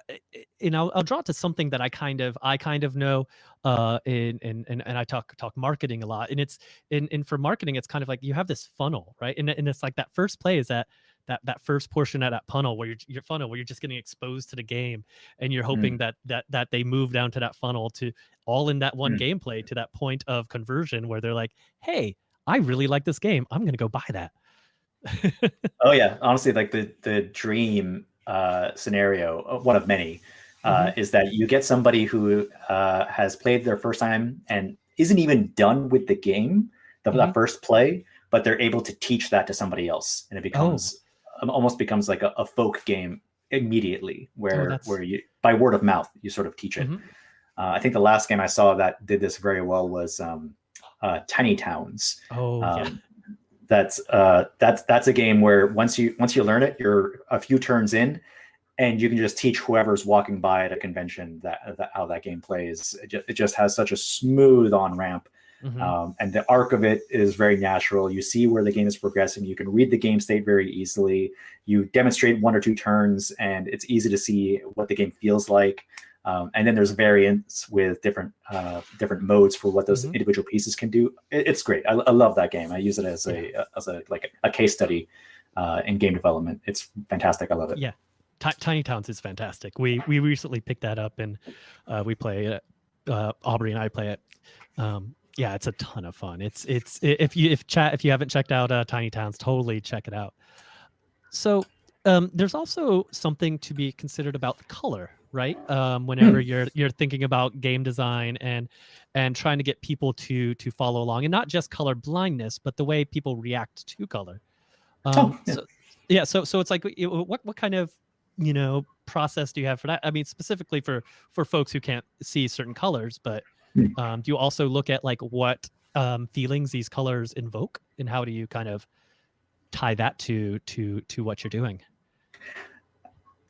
S1: you know, I'll draw to something that I kind of I kind of know, uh, in and and and I talk talk marketing a lot, and it's in in for marketing, it's kind of like you have this funnel, right? And and it's like that first play is that that that first portion of that funnel where you're your funnel where you're just getting exposed to the game, and you're hoping mm. that that that they move down to that funnel to all in that one mm. gameplay to that point of conversion where they're like, hey, I really like this game, I'm gonna go buy that.
S4: oh yeah, honestly, like the the dream uh, scenario, uh, one of many, uh, mm-hmm. is that you get somebody who uh, has played their first time and isn't even done with the game, the, mm-hmm. first play, but they're able to teach that to somebody else, and it becomes oh. almost becomes like a, a, folk game immediately, where oh, where you by word of mouth you sort of teach it. Mm-hmm. Uh, I think the last game I saw that did this very well was um, uh, Tiny Towns.
S1: Oh, um, yeah
S4: that's uh, that's that's a game where once you once you learn it, you're a few turns in, and you can just teach whoever's walking by at a convention that, that how that game plays. It just, it just has such a smooth on ramp, mm-hmm. um, and the arc of it is very natural. You see where the game is progressing. You can read the game state very easily. You demonstrate one or two turns, and it's easy to see what the game feels like. Um, and then there's variants with different uh, different modes for what those mm-hmm. individual pieces can do. It, it's great. I, I, love that game. I use it as a yeah. as a like a, a case study uh, in game development. It's fantastic. I love it.
S1: Yeah, T- Tiny Towns is fantastic. We we recently picked that up and uh, we play it. Uh, Aubrey and I play it. Um, yeah, it's a ton of fun. It's it's if you if chat if you haven't checked out uh, Tiny Towns, totally check it out. So um, there's also something to be considered about the color, right? Um, whenever hmm. you're you're thinking about game design and and trying to get people to to follow along, and not just color blindness, but the way people react to color. Um, oh, yeah. So, yeah. So so it's like what what kind of you know process do you have for that? I mean, specifically for for folks who can't see certain colors, but hmm. um, do you also look at like what um, feelings these colors invoke, and how do you kind of tie that to to to what you're doing?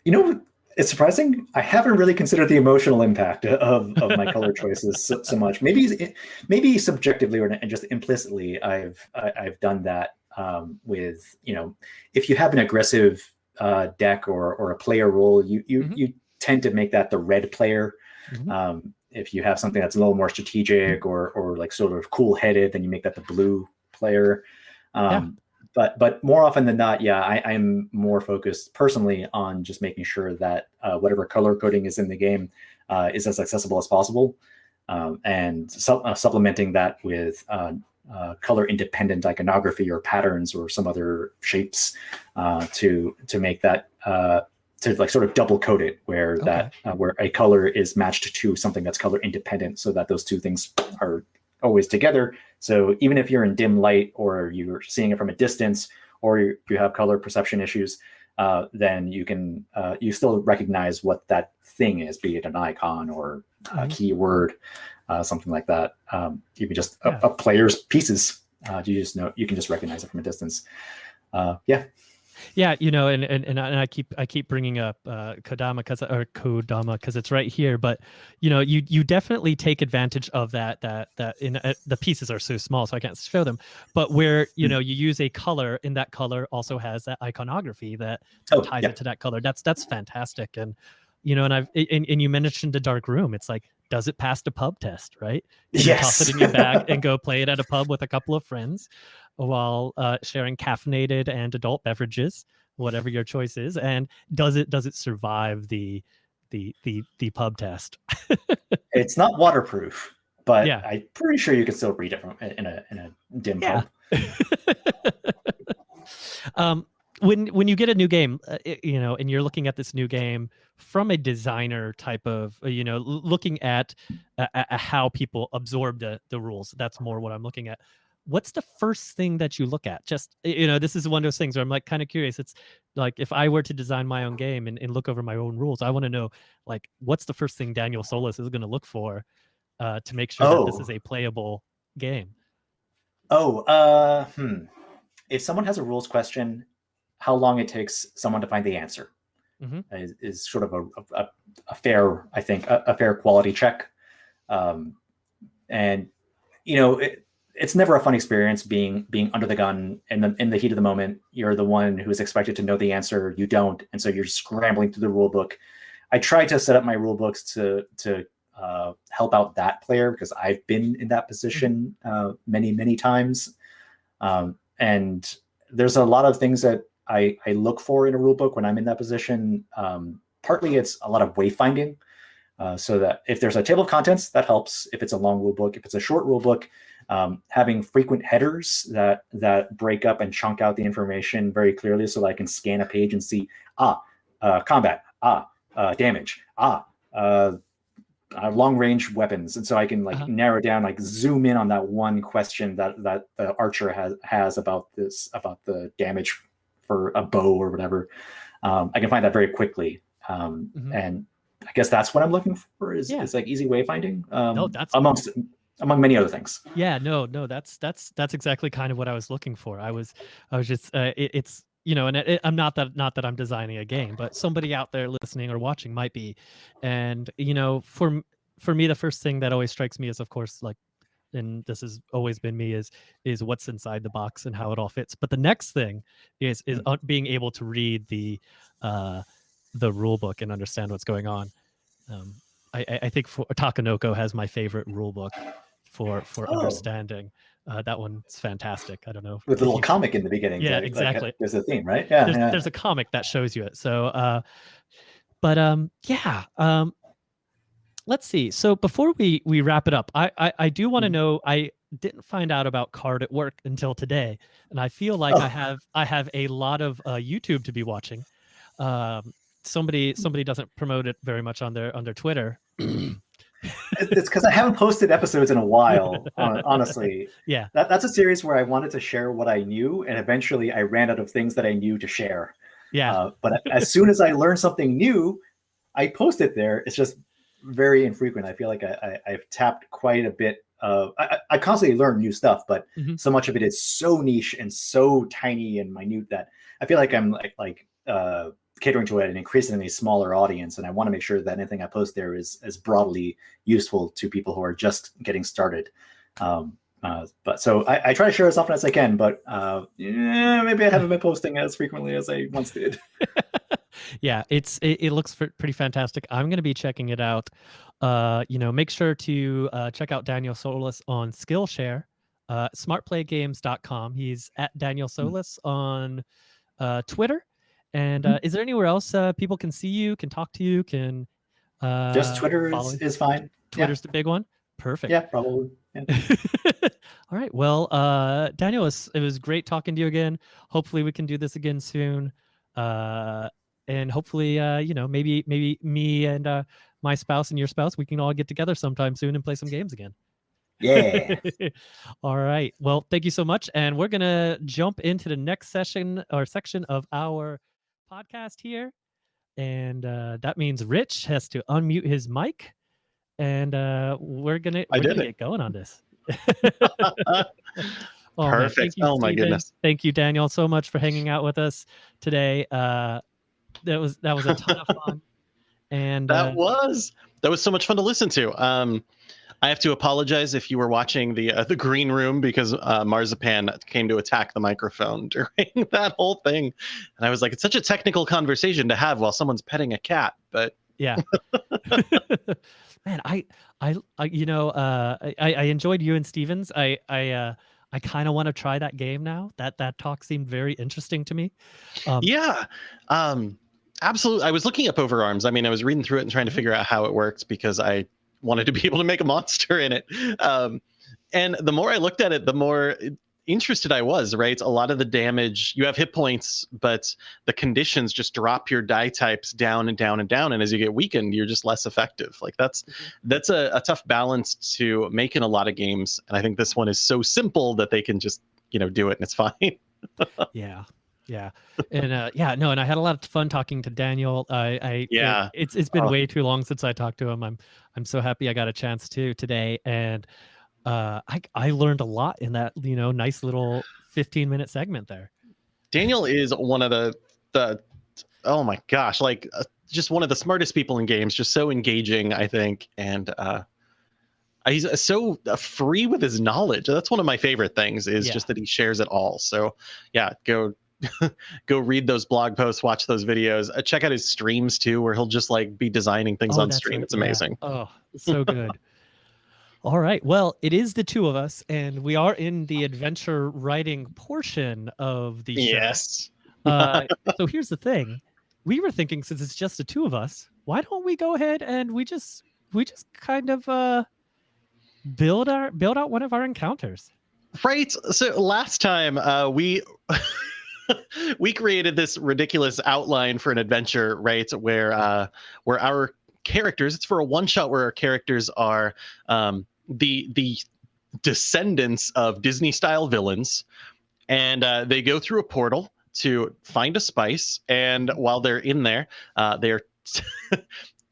S4: You know, it's surprising. I haven't really considered the emotional impact of, of my color (laughs) choices so, so, much. Maybe maybe subjectively or just implicitly, I've I, have i have done that um, with you know, if you have an aggressive uh, deck or or a player role, you you mm-hmm. you tend to make that the red player. Mm-hmm. Um, if you have something that's a little more strategic or or like sort of cool headed, then you make that the blue player. Um, but but more often than not, yeah, I, am more focused personally on just making sure that uh, whatever color coding is in the game uh, is as accessible as possible, um, and su- uh, supplementing that with uh, uh, color independent iconography or patterns or some other shapes uh, to to make that to like sort of double code it where okay. that where a color is matched to something that's color independent, so that those two things are always together. So even if you're in dim light or you're seeing it from a distance or you have color perception issues, uh, then you can uh, you still recognize what that thing is, be it an icon or a mm-hmm. keyword, uh, something like that. Um, even just yeah. a, a, player's pieces, uh, you just know you can just recognize it from a distance. Uh, yeah.
S1: Yeah, you know, and and and I keep I keep bringing up uh, Kodama because or Kodama because it's right here, but you know, you you definitely take advantage of that that that in uh, the pieces are so small, so I can't show them. But where you hmm. know you use a color, and that color also has that iconography that oh, ties yeah. it to that color. That's that's fantastic, and you know, and I've and, and you mentioned the dark room. It's like does it pass the pub test, right?
S4: You yes.
S1: Toss it in your bag and go play it at a pub with a couple of friends while uh, sharing caffeinated and adult beverages, whatever your choice is. And does it does it survive the the the the pub test? (laughs)
S4: it's not waterproof, but yeah. I'm pretty sure you can still read it from in a in a dim yeah. pub. (laughs)
S1: um, when when you get a new game, uh, you know, and you're looking at this new game from a designer type of, uh, you know, looking at uh, how people absorb the the rules. That's more what I'm looking at what's the first thing that you look at? Just you know, this is one of those things where I'm like kind of curious. It's like if I were to design my own game and, and look over my own rules, I want to know like what's the first thing Daniel Solis is going to look for uh, to make sure oh. that this is oh. a playable game.
S4: Oh, uh, hmm. If someone has a rules question, how long it takes someone to find the answer mm-hmm. is, is, sort of a, a, a fair, I think, a, a fair quality check. Um, and you know, it, it's never a fun experience being being under the gun in, in the heat of the moment. You're the one who is expected to know the answer. You don't. And so you're scrambling through the rule book. I try to set up my rule books to to uh, help out that player because i've been in that position uh, many many times. Um, and there's a lot of things that I, I look for in a rule book when i'm in that position. Um, partly it's a lot of wayfinding uh, so that if there's a table of contents that helps. If it's a long rule book if it's a short rule book um, having frequent headers that that break up and chunk out the information very clearly so that I can scan a page and see, ah, uh, combat, ah, uh, damage, ah, uh, uh long range weapons. And so I can like uh-huh. narrow down, like zoom in on that one question that, that the archer has, has about this, about the damage for a bow or whatever. Um, I can find that very quickly. Um, mm-hmm. And I guess that's what I'm looking for is, yeah. is like easy wayfinding um, no, that's amongst among many other things.
S1: Yeah, no, no, that's that's that's exactly kind of what I was looking for. I was I was just uh, it, it's you know, and it, I'm not that not that I'm designing a game, but somebody out there listening or watching might be, and you know, for for me, the first thing that always strikes me is, of course, like, and this has always been me is is what's inside the box and how it all fits. But the next thing is is mm. being able to read the uh, the rule book and understand what's going on. Um, I, I think for, Takenoko has my favorite rule book for for oh. understanding. Uh, that one's fantastic. I don't know
S4: with a little you, comic in the beginning.
S1: Yeah, exactly.
S4: Like, there's a theme, right? Yeah
S1: there's,
S4: yeah.
S1: there's a comic that shows you it. So, uh, but um, yeah. Um, let's see. So before we we wrap it up, I I, I do want to mm-hmm. know. I didn't find out about card at work until today, and I feel like oh. I have I have a lot of uh, YouTube to be watching. Um, somebody somebody doesn't promote it very much on their on their Twitter. (clears throat)
S4: it's because I haven't posted episodes in a while, (laughs) honestly.
S1: Yeah.
S4: That, that's a series where I wanted to share what I knew, and eventually I ran out of things that I knew to share.
S1: Yeah. Uh,
S4: but as soon as I learn something new, I post it there. It's just very infrequent. I feel like I, I, have tapped quite a bit of, I, I constantly learn new stuff, but mm-hmm. so much of it is so niche and so tiny and minute that I feel like I'm like, like, uh, catering to an increasingly smaller audience and i want to make sure that anything i post there is as broadly useful to people who are just getting started um, uh, but so I, I, try to share as often as i can but uh, yeah, maybe i haven't been posting as frequently as i once did (laughs)
S1: yeah it's it, it looks pretty fantastic i'm going to be checking it out uh, you know make sure to uh, check out daniel solis on skillshare uh, smartplaygames.com he's at daniel hmm. solis mm-hmm. on uh, twitter and mm-hmm. uh, is there anywhere else uh, people can see you, can talk to you, can
S4: uh, just Twitter is, is, fine.
S1: Twitter's yeah. the big one. Perfect.
S4: Yeah, probably. Yeah. (laughs)
S1: All right. Well, uh, Daniel, it was, it was great talking to you again. Hopefully, we can do this again soon. Uh, and hopefully, uh, you know, maybe maybe me and uh, my spouse and your spouse, we can all get together sometime soon and play some games again.
S4: Yeah. (laughs)
S1: all right. Well, thank you so much. And we're gonna jump into the next session or section of our podcast here, and uh, that means Rich has to unmute his mic, and uh, we're gonna we're gonna get going on this. (laughs) Oh,
S2: Perfect.
S1: thank you,
S2: Oh, my
S1: Steven.
S2: goodness.
S1: Thank you, Daniel, so much for hanging out with us today. Uh, that was that was a ton of fun, (laughs) and
S2: That
S1: uh,
S2: was that was so much fun to listen to. Um, I have to apologize if you were watching the uh, the green room because uh, Marzipan came to attack the microphone (laughs) during that whole thing, and I was like, it's such a technical conversation to have while someone's petting a cat. But
S1: yeah (laughs) (laughs) man I, I i you know uh i i enjoyed you and stevens i i uh i kind of want to try that game now that that talk seemed very interesting to me um
S2: yeah, um, absolutely. I was looking up Overarms. I mean, I was reading through it and trying to figure out how it worked because I wanted to be able to make a monster in it. Um, and the more I looked at it, the more interested I was, right? A lot of the damage, you have hit points, but the conditions just drop your die types down and down and down. And as you get weakened, you're just less effective. Like that's that's a, a tough balance to make in a lot of games. And I think this one is so simple that they can just, you know, do it and it's fine. (laughs)
S1: yeah yeah and uh yeah no and i had a lot of fun talking to daniel i i
S2: Yeah.
S1: it's it's been
S2: Oh.
S1: way too long since i talked to him i'm i'm so happy i got a chance to today and uh i i learned a lot in that you know nice little 15 minute segment there
S2: Daniel is one of the the oh my gosh, like uh, just one of the smartest people in games. Just so engaging, I think, and uh, he's uh, so uh, free with his knowledge. That's one of my favorite things. Is
S1: Yeah.
S2: just that he shares it all. So yeah, go. (laughs) go read those blog posts watch those videos uh, check out his streams too where he'll just like be designing things
S1: Oh,
S2: on stream
S1: right,
S2: it's
S1: yeah.
S2: amazing
S1: Oh, so good. (laughs) All right. Well, it is the two of us, and we are in the adventure writing portion of the show.
S2: yes
S1: Uh, (laughs) so here's the thing: we were thinking, since it's just the two of us, why don't we go ahead and we just we just kind of uh build our build out one of our encounters?
S2: Right. So last time uh, we (laughs) we created this ridiculous outline for an adventure, right? Where uh, where our characters, it's for a one shot where our characters are um, the the descendants of Disney style villains, and uh, they go through a portal to find a spice, and while they're in there, uh, they're (laughs)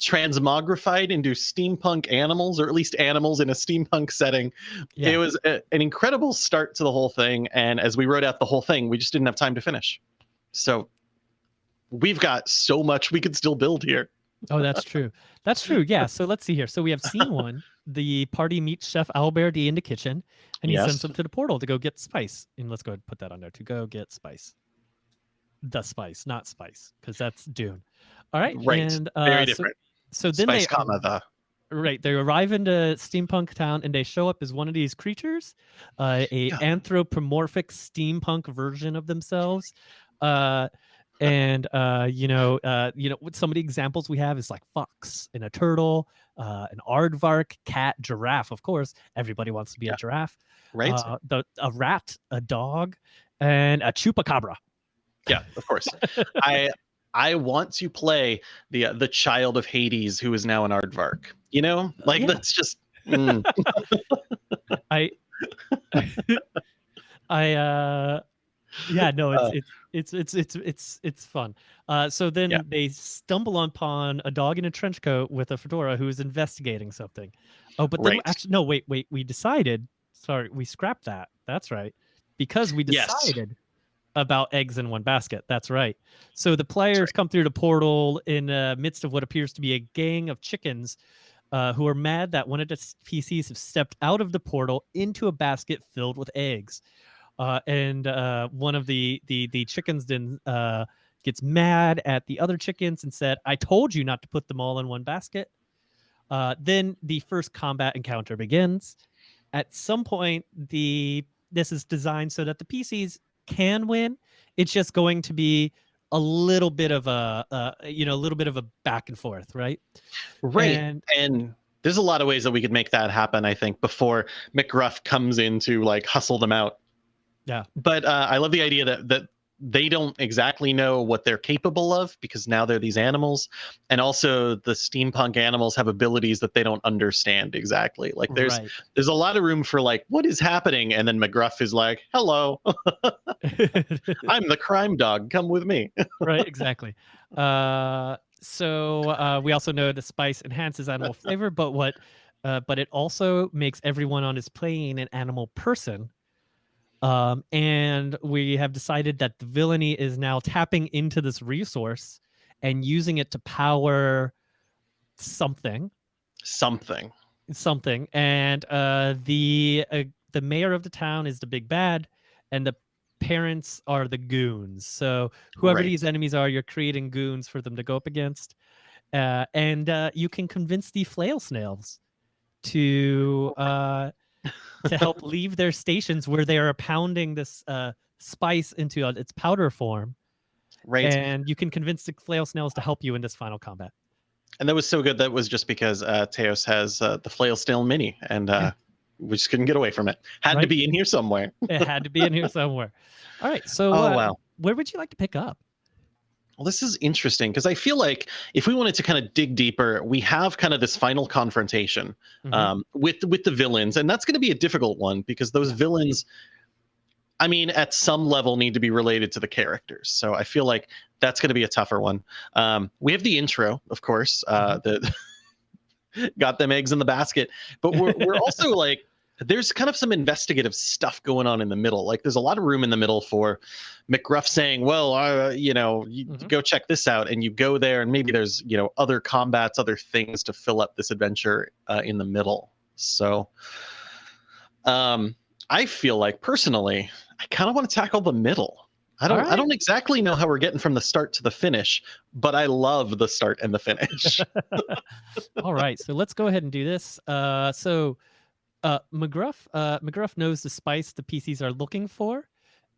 S2: transmogrified into steampunk animals, or at least animals in a steampunk setting it was a, an incredible start to the whole thing and as we wrote out the whole thing we just didn't have time to finish so we've got so much we could still build here
S1: Oh, that's true. That's true. Yeah. So let's see here. So we have scene (laughs) one. The party meets Chef Albert in the kitchen, and he
S2: Yes.
S1: sends them to the portal to go get spice. And let's go ahead and put that on there to go get spice. The spice, not spice, because that's Dune. All right.
S2: right
S1: And uh,
S2: very different
S1: So, then
S2: spice
S1: they
S2: comma the
S1: right they arrive into steampunk town and they show up as one of these creatures, uh, a
S2: Yeah.
S1: anthropomorphic steampunk version of themselves. Uh, and uh, you know, uh, you know, some of the examples we have is like fox and a turtle, uh, an aardvark, cat, giraffe. Of course, everybody wants to be
S2: Yeah.
S1: a giraffe.
S2: right
S1: Uh, the a rat, a dog, and a chupacabra.
S2: yeah of course (laughs) i i want to play the uh, the child of hades who is now an aardvark you know like
S1: Yeah.
S2: that's just (laughs) mm,
S1: I (laughs) I uh yeah, no, it's
S2: Uh.
S1: it's it's it's it's it's it's fun. Uh so then
S2: Yeah.
S1: they stumble upon a dog in a trench coat with a fedora who is investigating something. Oh, but then
S2: Right.
S1: actually no, wait, wait, we decided sorry, we scrapped that. That's right. Because we
S2: Yes.
S1: About eggs in one basket. That's right. So the players come through the portal in the midst of what appears to be a gang of chickens uh, who are mad that one of the PCs have stepped out of the portal into a basket filled with eggs. Uh, and uh, one of the the the chickens then uh, gets mad at the other chickens and said, "I told you not to put them all in one basket." Uh, then the first combat encounter begins. At some point, the this is designed so that the PCs can win. It's just going to be a little bit of a, uh, you know, a little bit of a back and forth, right?
S2: right
S1: And
S2: and there's a lot of ways that we could make that happen i think before mcgruff comes in to like hustle them out
S1: Yeah.
S2: but uh, i love the idea that that they don't exactly know what they're capable of because now they're these animals and also the steampunk animals have abilities that they don't understand exactly. Like there's right. there's a lot of room for like what is happening? And then mcgruff is like hello. (laughs) I'm the crime dog. Come with me. (laughs)
S1: Right exactly. Uh so uh we also know the spice enhances animal flavor but what uh, but it also makes everyone on his plane an animal person um, and we have decided that the villainy is now tapping into this resource and using it to power something.
S2: Something.
S1: Something. And uh, the uh, the mayor of the town is the big bad, and the parents are the goons. So whoever right. these enemies are, you're creating goons for them to go up against. Uh, and uh, you can convince the flail snails to uh, to help leave their stations where they are pounding this uh, spice into its powder form.
S2: Right.
S1: And you can convince the flail snails to help you in this final combat.
S2: And that was so good. That was just because uh, Teos has uh, the flail snail mini, and uh, yeah. we just couldn't get away from it. Had right. to be in here somewhere.
S1: it had to be in here somewhere. (laughs) All right. So, oh, uh, wow. where would you like to pick up?
S2: Well, this is interesting because I feel like if we wanted to kind of dig deeper, we have kind of this final confrontation mm-hmm. um, with with the villains, and that's going to be a difficult one because those villains, I mean, at some level, need to be related to the characters. So I feel like that's going to be a tougher one. Um, we have the intro, of course, uh, mm-hmm. the (laughs) got them eggs in the basket, but we're we're (laughs) also like there's kind of some investigative stuff going on in the middle. Like there's a lot of room in the middle for McGruff saying, "Well, uh, you know, you mm-hmm. go check this out," and you go there, and maybe there's you know other combats, other things to fill up this adventure uh, in the middle. So, um, I feel like personally, I kind of want to tackle the middle. I don't. Right. I don't exactly know how we're getting from the start to the finish, but I love the start and the finish. (laughs)
S1: All right, so let's go ahead and do this. Uh, so uh, McGruff, uh, McGruff knows the spice the PCs are looking for,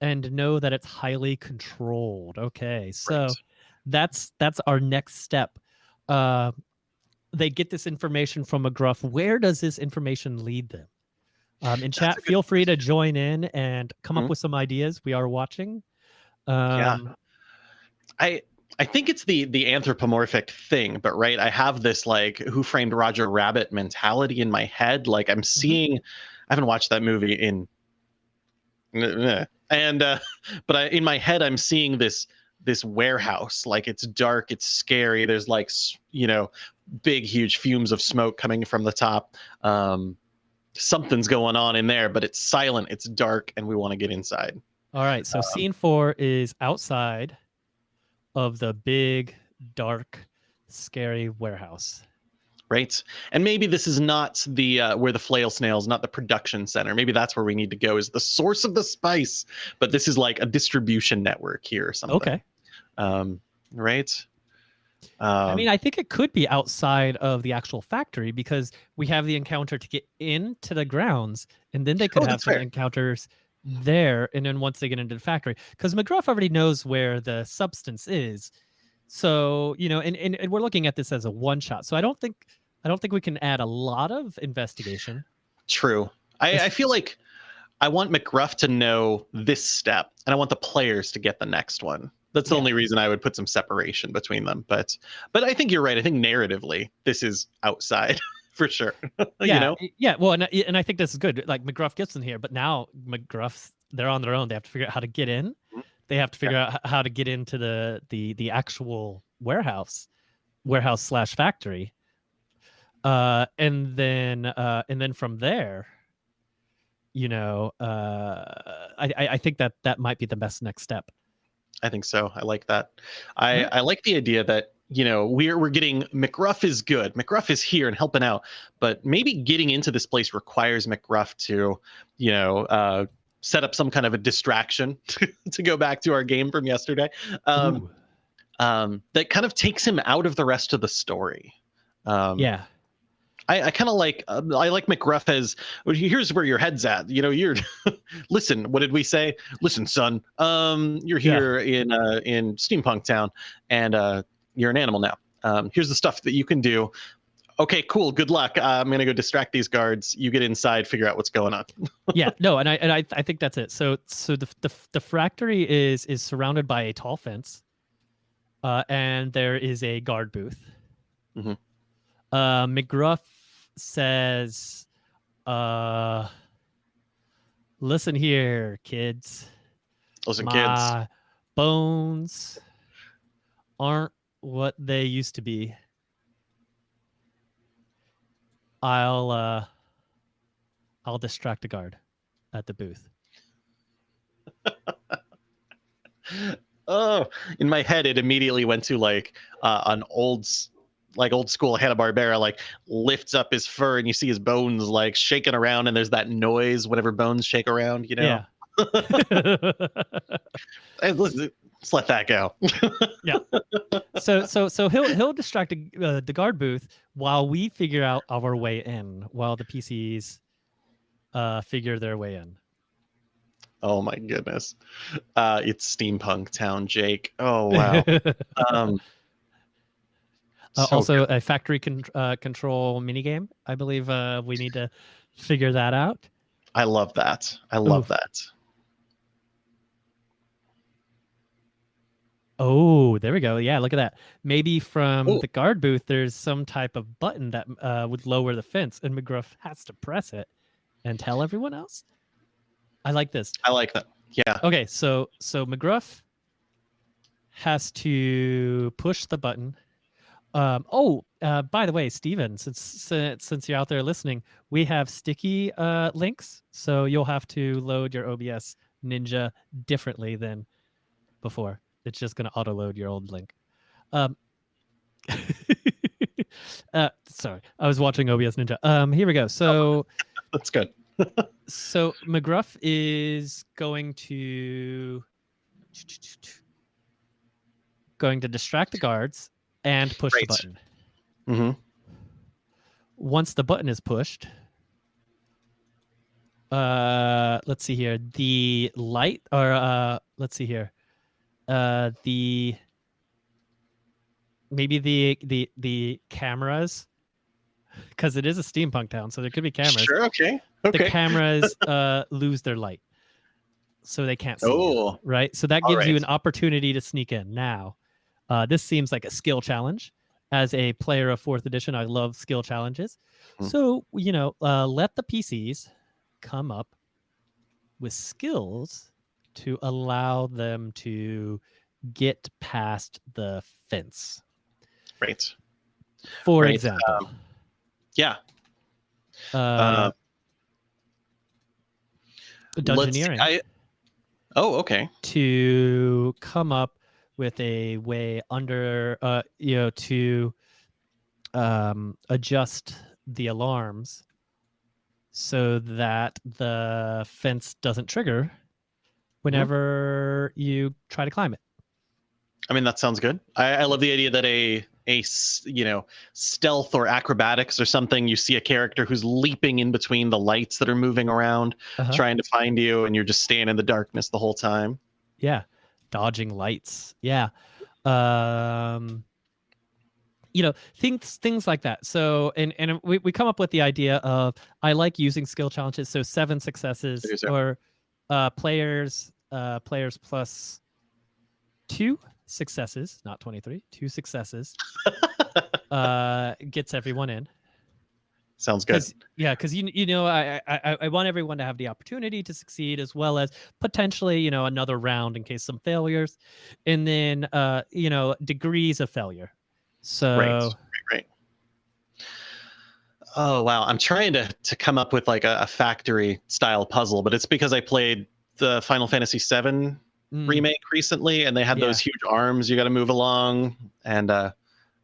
S1: and know that it's highly controlled. Okay, so right. that's that's our next step. Uh, they get this information from McGruff. Where does this information lead them? Um, in chat, feel free to join in and come mm-hmm. up with some ideas. We are watching. Um,
S2: yeah, I I think it's the the anthropomorphic thing, but right, I have this like Who Framed Roger Rabbit mentality in my head. Like I'm mm-hmm. seeing, I haven't watched that movie in, and uh, but I in my head I'm seeing this this warehouse like it's dark, it's scary. There's like you know big huge fumes of smoke coming from the top. Um, something's going on in there, but it's silent, it's dark, and we want to get inside.
S1: All right, so um, scene four is outside of the big, dark, scary warehouse.
S2: Right, and maybe this is not the uh, where the flail snails, not the production center. Maybe that's where we need to go is the source of the spice. But this is like a distribution network here or something.
S1: Okay.
S2: Um, right.
S1: Um, I mean, I think it could be outside of the actual factory because we have the encounter to get into the grounds, and then they could oh, have some fair. encounters there and then once they get into the factory because mcgruff already knows where the substance is. So you know and, and, and we're looking at this as a one shot so i don't think i don't think we can add a lot of investigation.
S2: True. I, I feel like i want mcgruff to know this step and i want the players to get the next one. That's the yeah. only reason i would put some separation between them but but i think you're right. I think narratively this is outside (laughs) for sure. (laughs)
S1: yeah,
S2: you know?
S1: yeah. Well, and and I think this is good. Like McGruff gets in here, but now McGruff's they're on their own. They have to figure out how to get in. Mm-hmm. They have to figure yeah. out how to get into the the the actual warehouse, warehouse slash factory. Uh, and then uh, and then from there, you know, uh, I I think that that might be the best next step.
S2: I think so. I like that. I mm-hmm. I like the idea that you know we're we're getting mcgruff is good mcgruff is here and helping out but maybe getting into this place requires mcgruff to you know uh, set up some kind of a distraction (laughs) to go back to our game from yesterday um, um, that kind of takes him out of the rest of the story
S1: um, yeah
S2: I, I kind of like uh, I like McGruff as well, here's where your head's at. You know, you're (laughs) listen. What did we say? Listen, son. Um, you're here yeah. in uh, in Steampunk Town, and uh, you're an animal now. Um, here's the stuff that you can do. okay, cool, good luck. Uh, I'm gonna go distract these guards. You get inside, figure out what's going on. (laughs)
S1: yeah, no, and I and I, I think that's it. So so the the the factory is is surrounded by a tall fence, uh, and there is a guard booth.
S2: Mm-hmm.
S1: Uh, McGruff says, uh, "Listen here, kids.
S2: Listen,
S1: My
S2: kids.
S1: bones aren't what they used to be." I'll uh I'll distract a guard at the booth. (laughs)
S2: oh, in my head, it immediately went to like uh, an old, like old school Hanna Barbera, like lifts up his fur and you see his bones like shaking around, and there's that noise whenever bones shake around. You know.
S1: Yeah. (laughs) (laughs)
S2: Hey, let's, let's let that go. (laughs) Yeah.
S1: So so so he'll he'll distract uh, the guard booth while we figure out our way in, while the PCs uh figure their way in.
S2: oh my goodness, uh, it's steampunk town, Jake. Oh (laughs) wow. um,
S1: Uh,
S2: so
S1: also, a factory con- uh, control minigame. I believe uh, we need to figure that out.
S2: I love that. I love
S1: Oof.
S2: that.
S1: Oh, there we go. Yeah, look at that. Maybe from
S2: Ooh.
S1: the guard booth, there's some type of button that uh, would lower the fence, and McGruff has to press it and tell everyone else. I like this.
S2: I like that. Yeah.
S1: Okay, so so McGruff has to push the button. Um, oh, uh, by the way, Steven, since since since you're out there listening, we have sticky uh, links, so you'll have to load your OBS Ninja differently than before. It's just going to auto load your old link. Um, (laughs) uh, sorry, I was watching OBS Ninja. Um, here we go. So (laughs)
S2: That's good. (laughs)
S1: so McGruff is going to going to distract the guards and push
S2: Right.
S1: the button.
S2: Mm -hmm.
S1: Once the button is pushed, uh, let's see here. The light, or uh, let's see here. Uh, the maybe the the the cameras, because it is a steampunk town, so there could be cameras.
S2: Sure. Okay. okay.
S1: the cameras (laughs) uh, lose their light, so they can't see. you,
S2: Oh.
S1: right. So that gives you an opportunity to sneak in. Now, uh, this seems like a skill challenge. As a player of fourth edition, I love skill challenges.
S2: Hmm.
S1: So you know, uh, let the PCs come up with skills to allow them to get past the fence.
S2: Right.
S1: For
S2: Right,
S1: example,
S2: Yeah.
S1: uh,
S2: uh,
S1: dungeoneering.
S2: I, oh, okay.
S1: to come up with a way under uh you know to um adjust the alarms so that the fence doesn't trigger whenever you try to climb it
S2: I mean, that sounds good. I, I love the idea that a a you know stealth or acrobatics or something. You see a character who's leaping in between the lights that are moving around,
S1: Uh-huh.
S2: trying to find you, and you're just staying in the darkness the whole time.
S1: yeah dodging lights yeah um you know things things like that so and and we, we come up with the idea of i like using skill challenges so seven successes or uh players uh players plus two successes not 23 two successes (laughs) uh gets everyone in
S2: Sounds good.
S1: 'Cause- yeah, because you you know I, I I want everyone to have the opportunity to succeed as well as potentially you know another round in case some failures, and then uh you know degrees of failure. So
S2: Right. Right. Oh wow, I'm trying to to come up with like a, a factory style puzzle, but it's because I played the Final Fantasy VII
S1: mm,
S2: remake recently, and they had those huge arms you got to move along, and uh,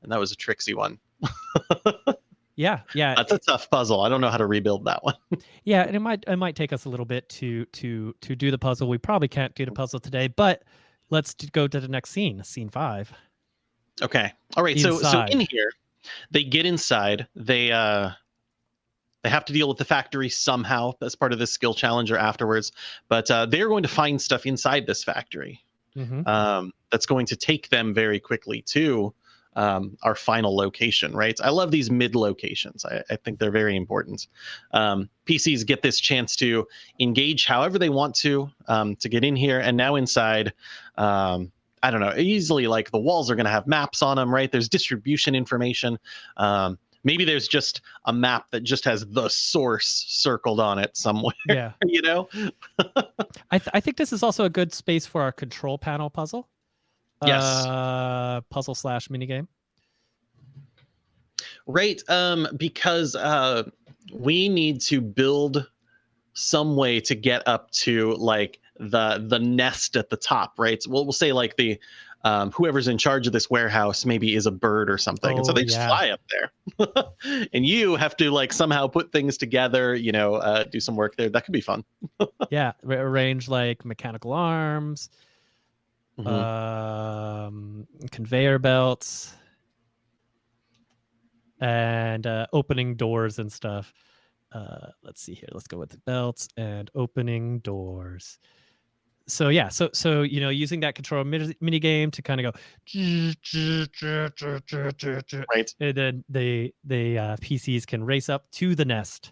S2: and that was a tricksy one. (laughs)
S1: yeah, yeah,
S2: That's a tough puzzle. I don't know how to rebuild that one. (laughs)
S1: yeah, and it might it might take us a little bit to to to do the puzzle. We probably can't do the puzzle today, but let's go to the next scene, scene five.
S2: Okay. All right. So so in here, they get inside. They uh they have to deal with the factory somehow as part of this skill challenge or afterwards. But uh, they're going to find stuff inside this factory
S1: Mhm.
S2: um, that's going to take them very quickly to um, our final location, right? I love these mid locations. I, I think they're very important. Um, PCs get this chance to engage however they want to um, to get in here, and now inside. Um, I don't know, easily like the walls are going to have maps on them, right? There's distribution information. Um, maybe there's just a map that just has the source circled on it somewhere. (laughs)
S1: Yeah.
S2: you know?
S1: I, th- I think this is also a good space for our control panel puzzle.
S2: Yes.
S1: Uh, puzzle slash minigame.
S2: Right. Um, because uh, we need to build some way to get up to like the the nest at the top, right? So we'll, we'll say like the um, whoever's in charge of this warehouse maybe is a bird or something, and so
S1: Oh,
S2: they just
S1: yeah.
S2: fly up there, (laughs) and you have to like somehow put things together, you know, uh, do some work there. That could be fun. (laughs)
S1: yeah. Arrange like mechanical arms,
S2: Mhm.
S1: um, conveyor belts, and uh, opening doors and stuff. Uh, let's see here. Let's go with the belts and opening doors. So yeah, so so you know, using that control mini, mini game to kind of go,
S2: right.
S1: and then the the uh, PCs can race up to the nest.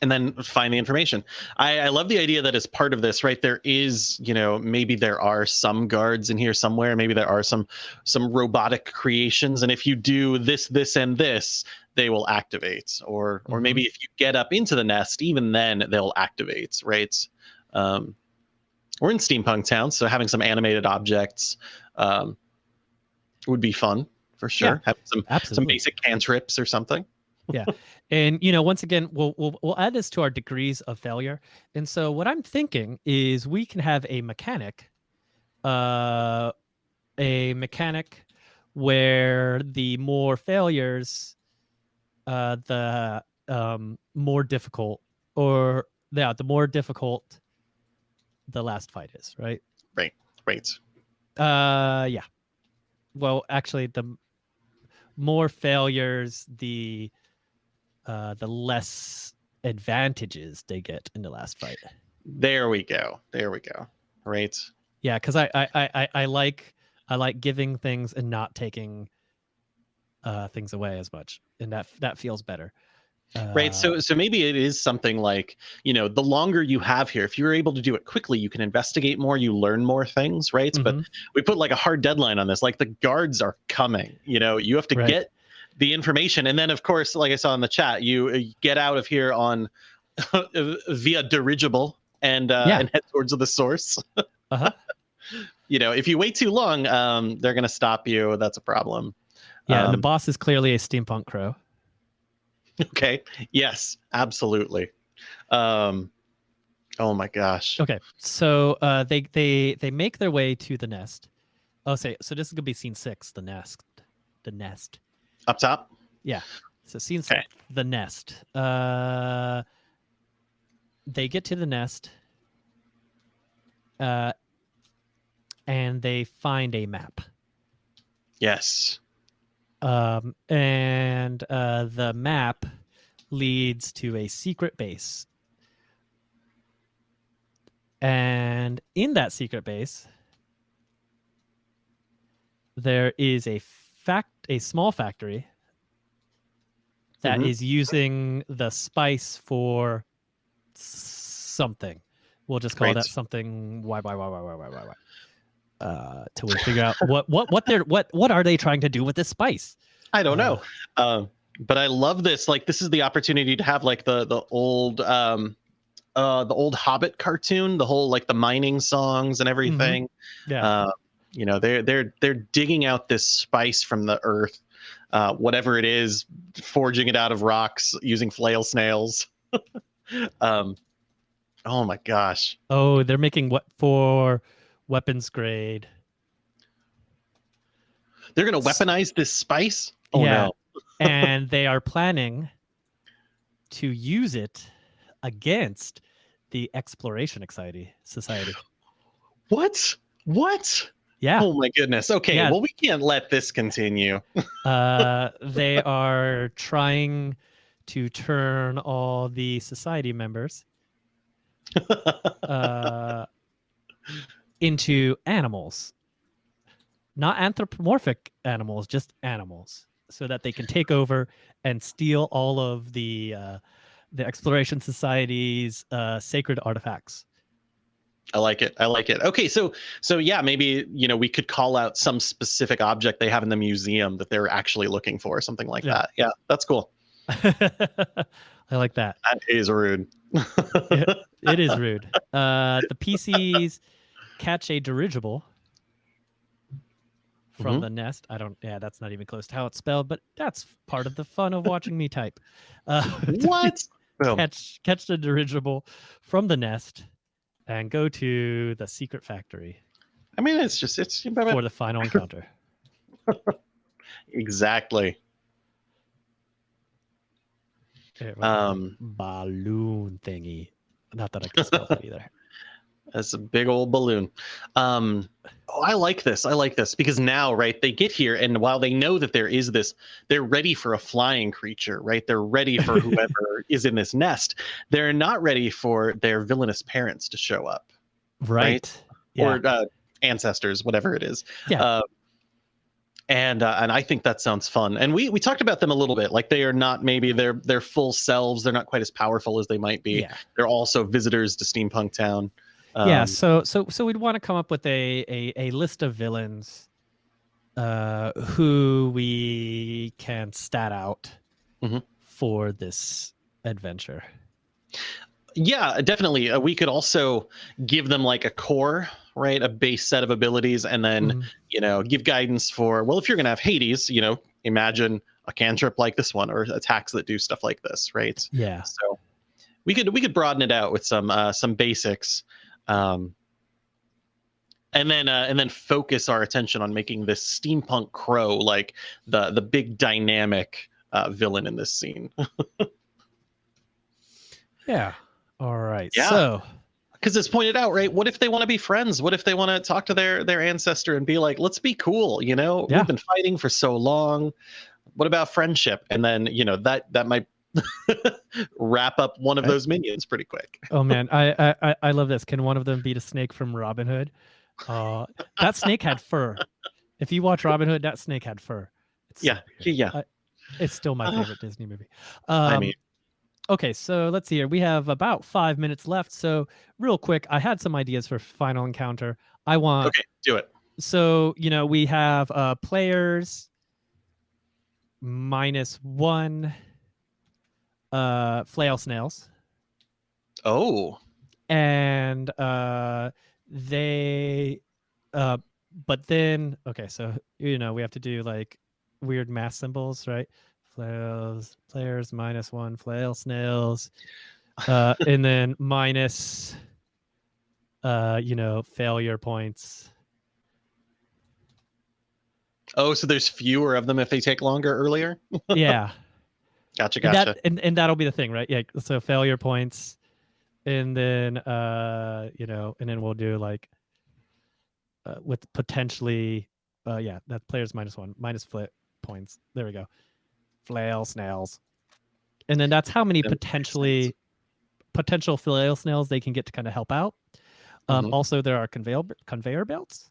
S2: And then find the information. I, I love the idea that as part of this, right? There is, you know, maybe there are some guards in here somewhere. Maybe there are some some robotic creations, and if you do this, this, and this, they will activate. Or or
S1: Mhm.
S2: maybe if you get up into the nest, even then they'll activate, right? Um, we're in steampunk town, so having some animated objects um, would be fun for sure.
S1: Yeah.
S2: Having some some
S1: Absolutely.
S2: basic cantrips or something.
S1: And you know, once again, we'll, we'll we'll add this to our degrees of failure. And so, what I'm thinking is we can have a mechanic, uh, a mechanic where the more failures, uh, the um more difficult, or yeah, the more difficult the last fight is, right?
S2: Right.
S1: Uh, yeah. Well, actually, the more failures, the uh, the less advantages they get in the last fight.
S2: There we go. There we go. Right.
S1: Yeah, because I, I I I- like I like giving things and not taking uh things away as much, and that that feels better.
S2: right
S1: Uh,
S2: so so maybe it is something like you know the longer you have here if you're able to do it quickly you can investigate more you learn more things right but
S1: mhm,
S2: we put like a hard deadline on this like the guards are coming you know you have to
S1: Right.
S2: get the information and then of course like i saw in the chat you uh, get out of here on (laughs) via dirigible and uh
S1: Yeah.
S2: and head towards the source (laughs)
S1: Uh-huh.
S2: you know if you wait too long um they're gonna stop you that's a problem
S1: yeah, and the
S2: Um,
S1: boss is clearly a steampunk crow.
S2: okay yes absolutely um oh my gosh
S1: Okay, so uh, they they they make their way to the nest. Oh, say so. This is gonna be scene six. The nest. The nest.
S2: Up top Yeah.
S1: So scene
S2: Okay.
S1: The nest. Uh, they get to the nest. Uh, and they find a map.
S2: yes
S1: Um, and uh, the map leads to a secret base. And in that secret base, there is a fact, a small factory that is
S2: Mhm.
S1: using the spice for something. We'll just call
S2: Right.
S1: that something. Why? Why? Why? Why? Why? Why? Why? Why? Uh, till we figure out what what what they're what what are they trying to do with this spice?
S2: I don't
S1: Uh,
S2: know. Um, but I love this. Like, this is the opportunity to have like the the old um, uh, the old Hobbit cartoon, the whole like the mining songs and everything.
S1: Yeah.
S2: Uh, you know, they're they're they're digging out this spice from the earth, uh, whatever it is, forging it out of rocks using flail snails. (laughs) um, oh my gosh.
S1: Oh, they're making what for weapons grade.
S2: They're gonna weaponize this spice. Oh
S1: Yeah.
S2: no. (laughs)
S1: and they are planning to use it against the Exploration Society. Society.
S2: What? What?
S1: Yeah,
S2: Oh my goodness. Okay.
S1: Yeah.
S2: Well, we can't let this continue. (laughs)
S1: uh, they are trying to turn all the society members uh, into animals not anthropomorphic animals, just animals, so that they can take over and steal all of the uh, the exploration society's uh, sacred artifacts.
S2: I like it. I like it. Okay, so so yeah, maybe you know we could call out some specific object they have in the museum that they're actually looking for, something like
S1: Yeah.
S2: that. Yeah, that's cool. (laughs)
S1: I like that.
S2: That is rude.
S1: It (laughs) is rude. Uh, the PCs catch a dirigible from
S2: Mhm.
S1: the nest. I don't. Yeah, that's not even close to how it's spelled, but that's part of the fun of watching me type. Uh, (laughs)
S2: what?
S1: Catch catch the dirigible from the nest and go to the secret factory
S2: I mean, it's just it's
S1: for the final encounter. (laughs)
S2: exactly.
S1: Here, what was it?
S2: Um,
S1: balloon thingy. Not that I can spell that (laughs) either.
S2: That's a big old balloon. Um, oh, I like this. I like this because now, right, they get here, and while they know that there is this, they're ready for a flying creature, right? They're ready for (laughs) whoever is in this nest. They're not ready for their villainous parents to show up
S1: Right. Yeah.
S2: or uh, ancestors, whatever it is.
S1: Yeah.
S2: Uh, and uh, and I think that sounds fun. And we we talked about them a little bit. Like they are not maybe their their full selves. They're not quite as powerful as they might be.
S1: yeah.
S2: They're also visitors to Steampunk Town.
S1: Yeah
S2: Um,
S1: so so so we'd want to come up with a a, a list of villains uh who we can stat out
S2: Mhm.
S1: for this adventure
S2: Yeah, definitely. Uh, we could also give them like a core, right? A base set of abilities, and then
S1: Mhm.
S2: you know give guidance for. Well, if you're gonna have Hades, you know, imagine a cantrip like this one, or attacks that do stuff like this, right?
S1: yeah
S2: So we could we could broaden it out with some uh, some basics, um, and then uh, and then focus our attention on making this steampunk crow like the the big dynamic uh, villain in this scene. (laughs)
S1: yeah all right
S2: Yeah.
S1: so
S2: because it's pointed out right what if they want to be friends what if they want to talk to their their ancestor and be like let's be cool you know
S1: Yeah.
S2: we've been fighting for so long what about friendship and then you know that that might (laughs) wrap up one of those minions pretty quick.
S1: Oh man. I, (laughs) I I- i love this. Can one of them beat a snake from robin hood? Uh that snake had fur. If you watch robin hood that snake had fur. It's so
S2: yeah
S1: weird.
S2: yeah.
S1: It's still my
S2: Uh,
S1: favorite disney movie. Um,
S2: i mean
S1: Okay, so let's see here. We have about five minutes left. So, real quick, I had some ideas for final encounter. I want
S2: okay do it.
S1: So you know we have uh players minus one uh flail snails.
S2: Oh.
S1: And uh they uh but then okay so you know we have to do like weird math symbols right? Flails players minus one flail snails uh (laughs) and then minus uh you know failure points.
S2: Oh so there's fewer of them if they take longer earlier?
S1: Yeah (laughs)
S2: gotcha
S1: and
S2: gotcha.
S1: that and, and that'll be the thing right? Yeah so failure points and then uh you know and then we'll do like uh, with potentially uh yeah that players minus one minus flip points. There we go. Flail snails. And then that's how many
S2: That
S1: potentially potential flail snails they can get to kind of help out. Um
S2: Mhm.
S1: also there are conveyor conveyor belts.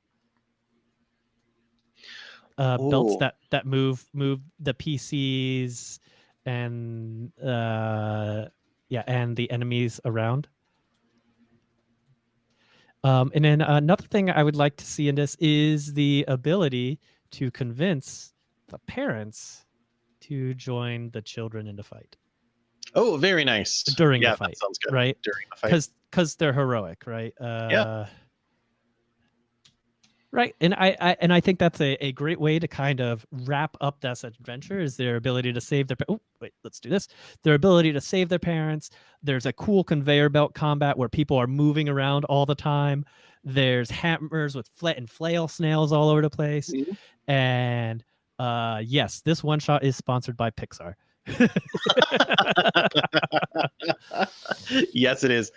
S1: Uh belts that that move move the pcs and uh yeah and the enemies around. Um and then another thing i would like to see in this is the ability to convince the parents to join the children in the fight.
S2: Oh very nice.
S1: During the fight,
S2: sounds good.
S1: right?
S2: During the fight.
S1: Because because they're heroic right? Uh right and I, I and i think that's a, a great way to kind of wrap up this adventure is their ability to save their oh wait let's do this. Their ability to save their parents. There's a cool conveyor belt combat where people are moving around all the time. There's hammers with flat and flail snails all over the place.
S2: Mhm.
S1: and uh yes this one shot is sponsored by pixar (laughs)
S2: yes, it is.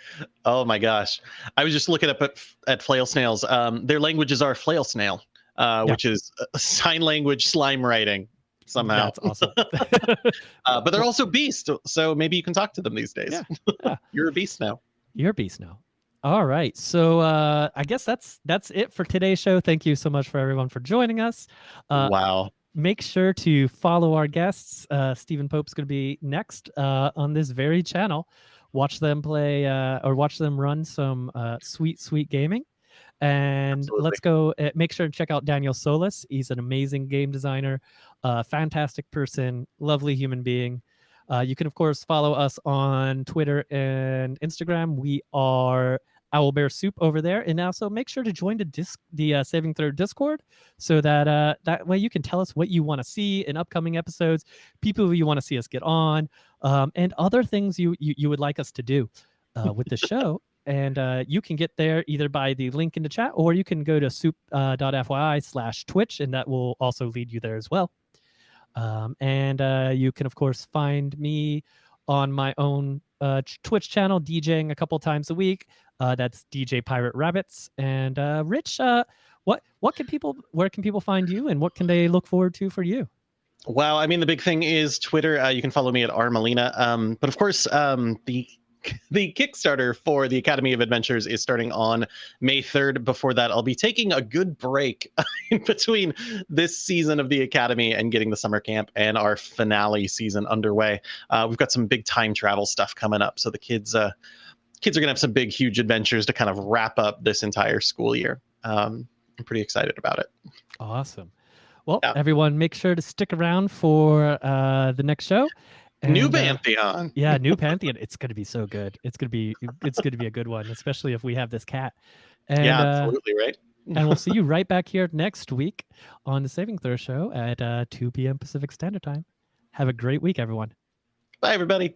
S2: Oh my gosh. I was just looking up at, at flail snails. Um, their languages are flail snail, uh,
S1: Yeah.
S2: which is uh, sign language slime writing somehow.
S1: that's awesome (laughs)
S2: Uh, but they're also beasts. so maybe you can talk to them these days.
S1: Yeah, (laughs) yeah.
S2: You're a beast now.
S1: You're a beast now. All right. So uh, I guess that's that's it for today's show. Thank you so much for everyone for joining us.
S2: Uh, wow.
S1: Make sure to follow our guests. Uh, Stephen Pope's going to be next uh, on this very channel. Watch them play uh, or watch them run some uh, sweet, sweet gaming. And Absolutely. let's go. Uh, make sure to check out Daniel Solis. He's an amazing game designer, uh, fantastic person, lovely human being. Uh, you can, of course, follow us on Twitter and Instagram. We are Owlbear Soup over there, and also make sure to join the disc, the uh, Saving Throw Discord, so that uh, that way you can tell us what you want to see in upcoming episodes, people who you want to see us get on, um, and other things you, you you would like us to do uh, with the show. (laughs) and uh, you can get there either by the link in the chat, or you can go to soup.fyi uh, slash Twitch, and that will also lead you there as well. Um, and uh, you can, of course, find me on my own uh, Twitch channel, DJing a couple times a week. Uh, that's DJ Pirate Rabbits. And uh, Rich, uh, what what can people where can people find you, and what can they look forward to for you?
S2: Well, I mean, the big thing is Twitter. Uh, you can follow me at rmalina. Um, but of course, um, the (laughs) the Kickstarter for the Academy of Adventures is starting on May 3rd. Before that, I'll be taking a good break (laughs) in between this season of the Academy and getting the summer camp and our finale season underway. Uh, we've got some big time travel stuff coming up, so the kids uh, kids are gonna have some big, huge adventures to kind of wrap up this entire school year. Um, I'm pretty excited about it.
S1: Awesome. Well, yeah. everyone, make sure to stick around for uh, the next show.
S2: And, new uh, Pantheon.
S1: Uh, yeah, new (laughs) Pantheon. It's gonna be so good. It's gonna be it's gonna be a good one, especially if we have this cat.
S2: And, yeah, uh, absolutely right.
S1: and we'll (laughs) see you right back here next week on the Saving Throw Show at uh, 2 p.m. Pacific Standard Time. Have a great week, everyone.
S2: Bye, everybody.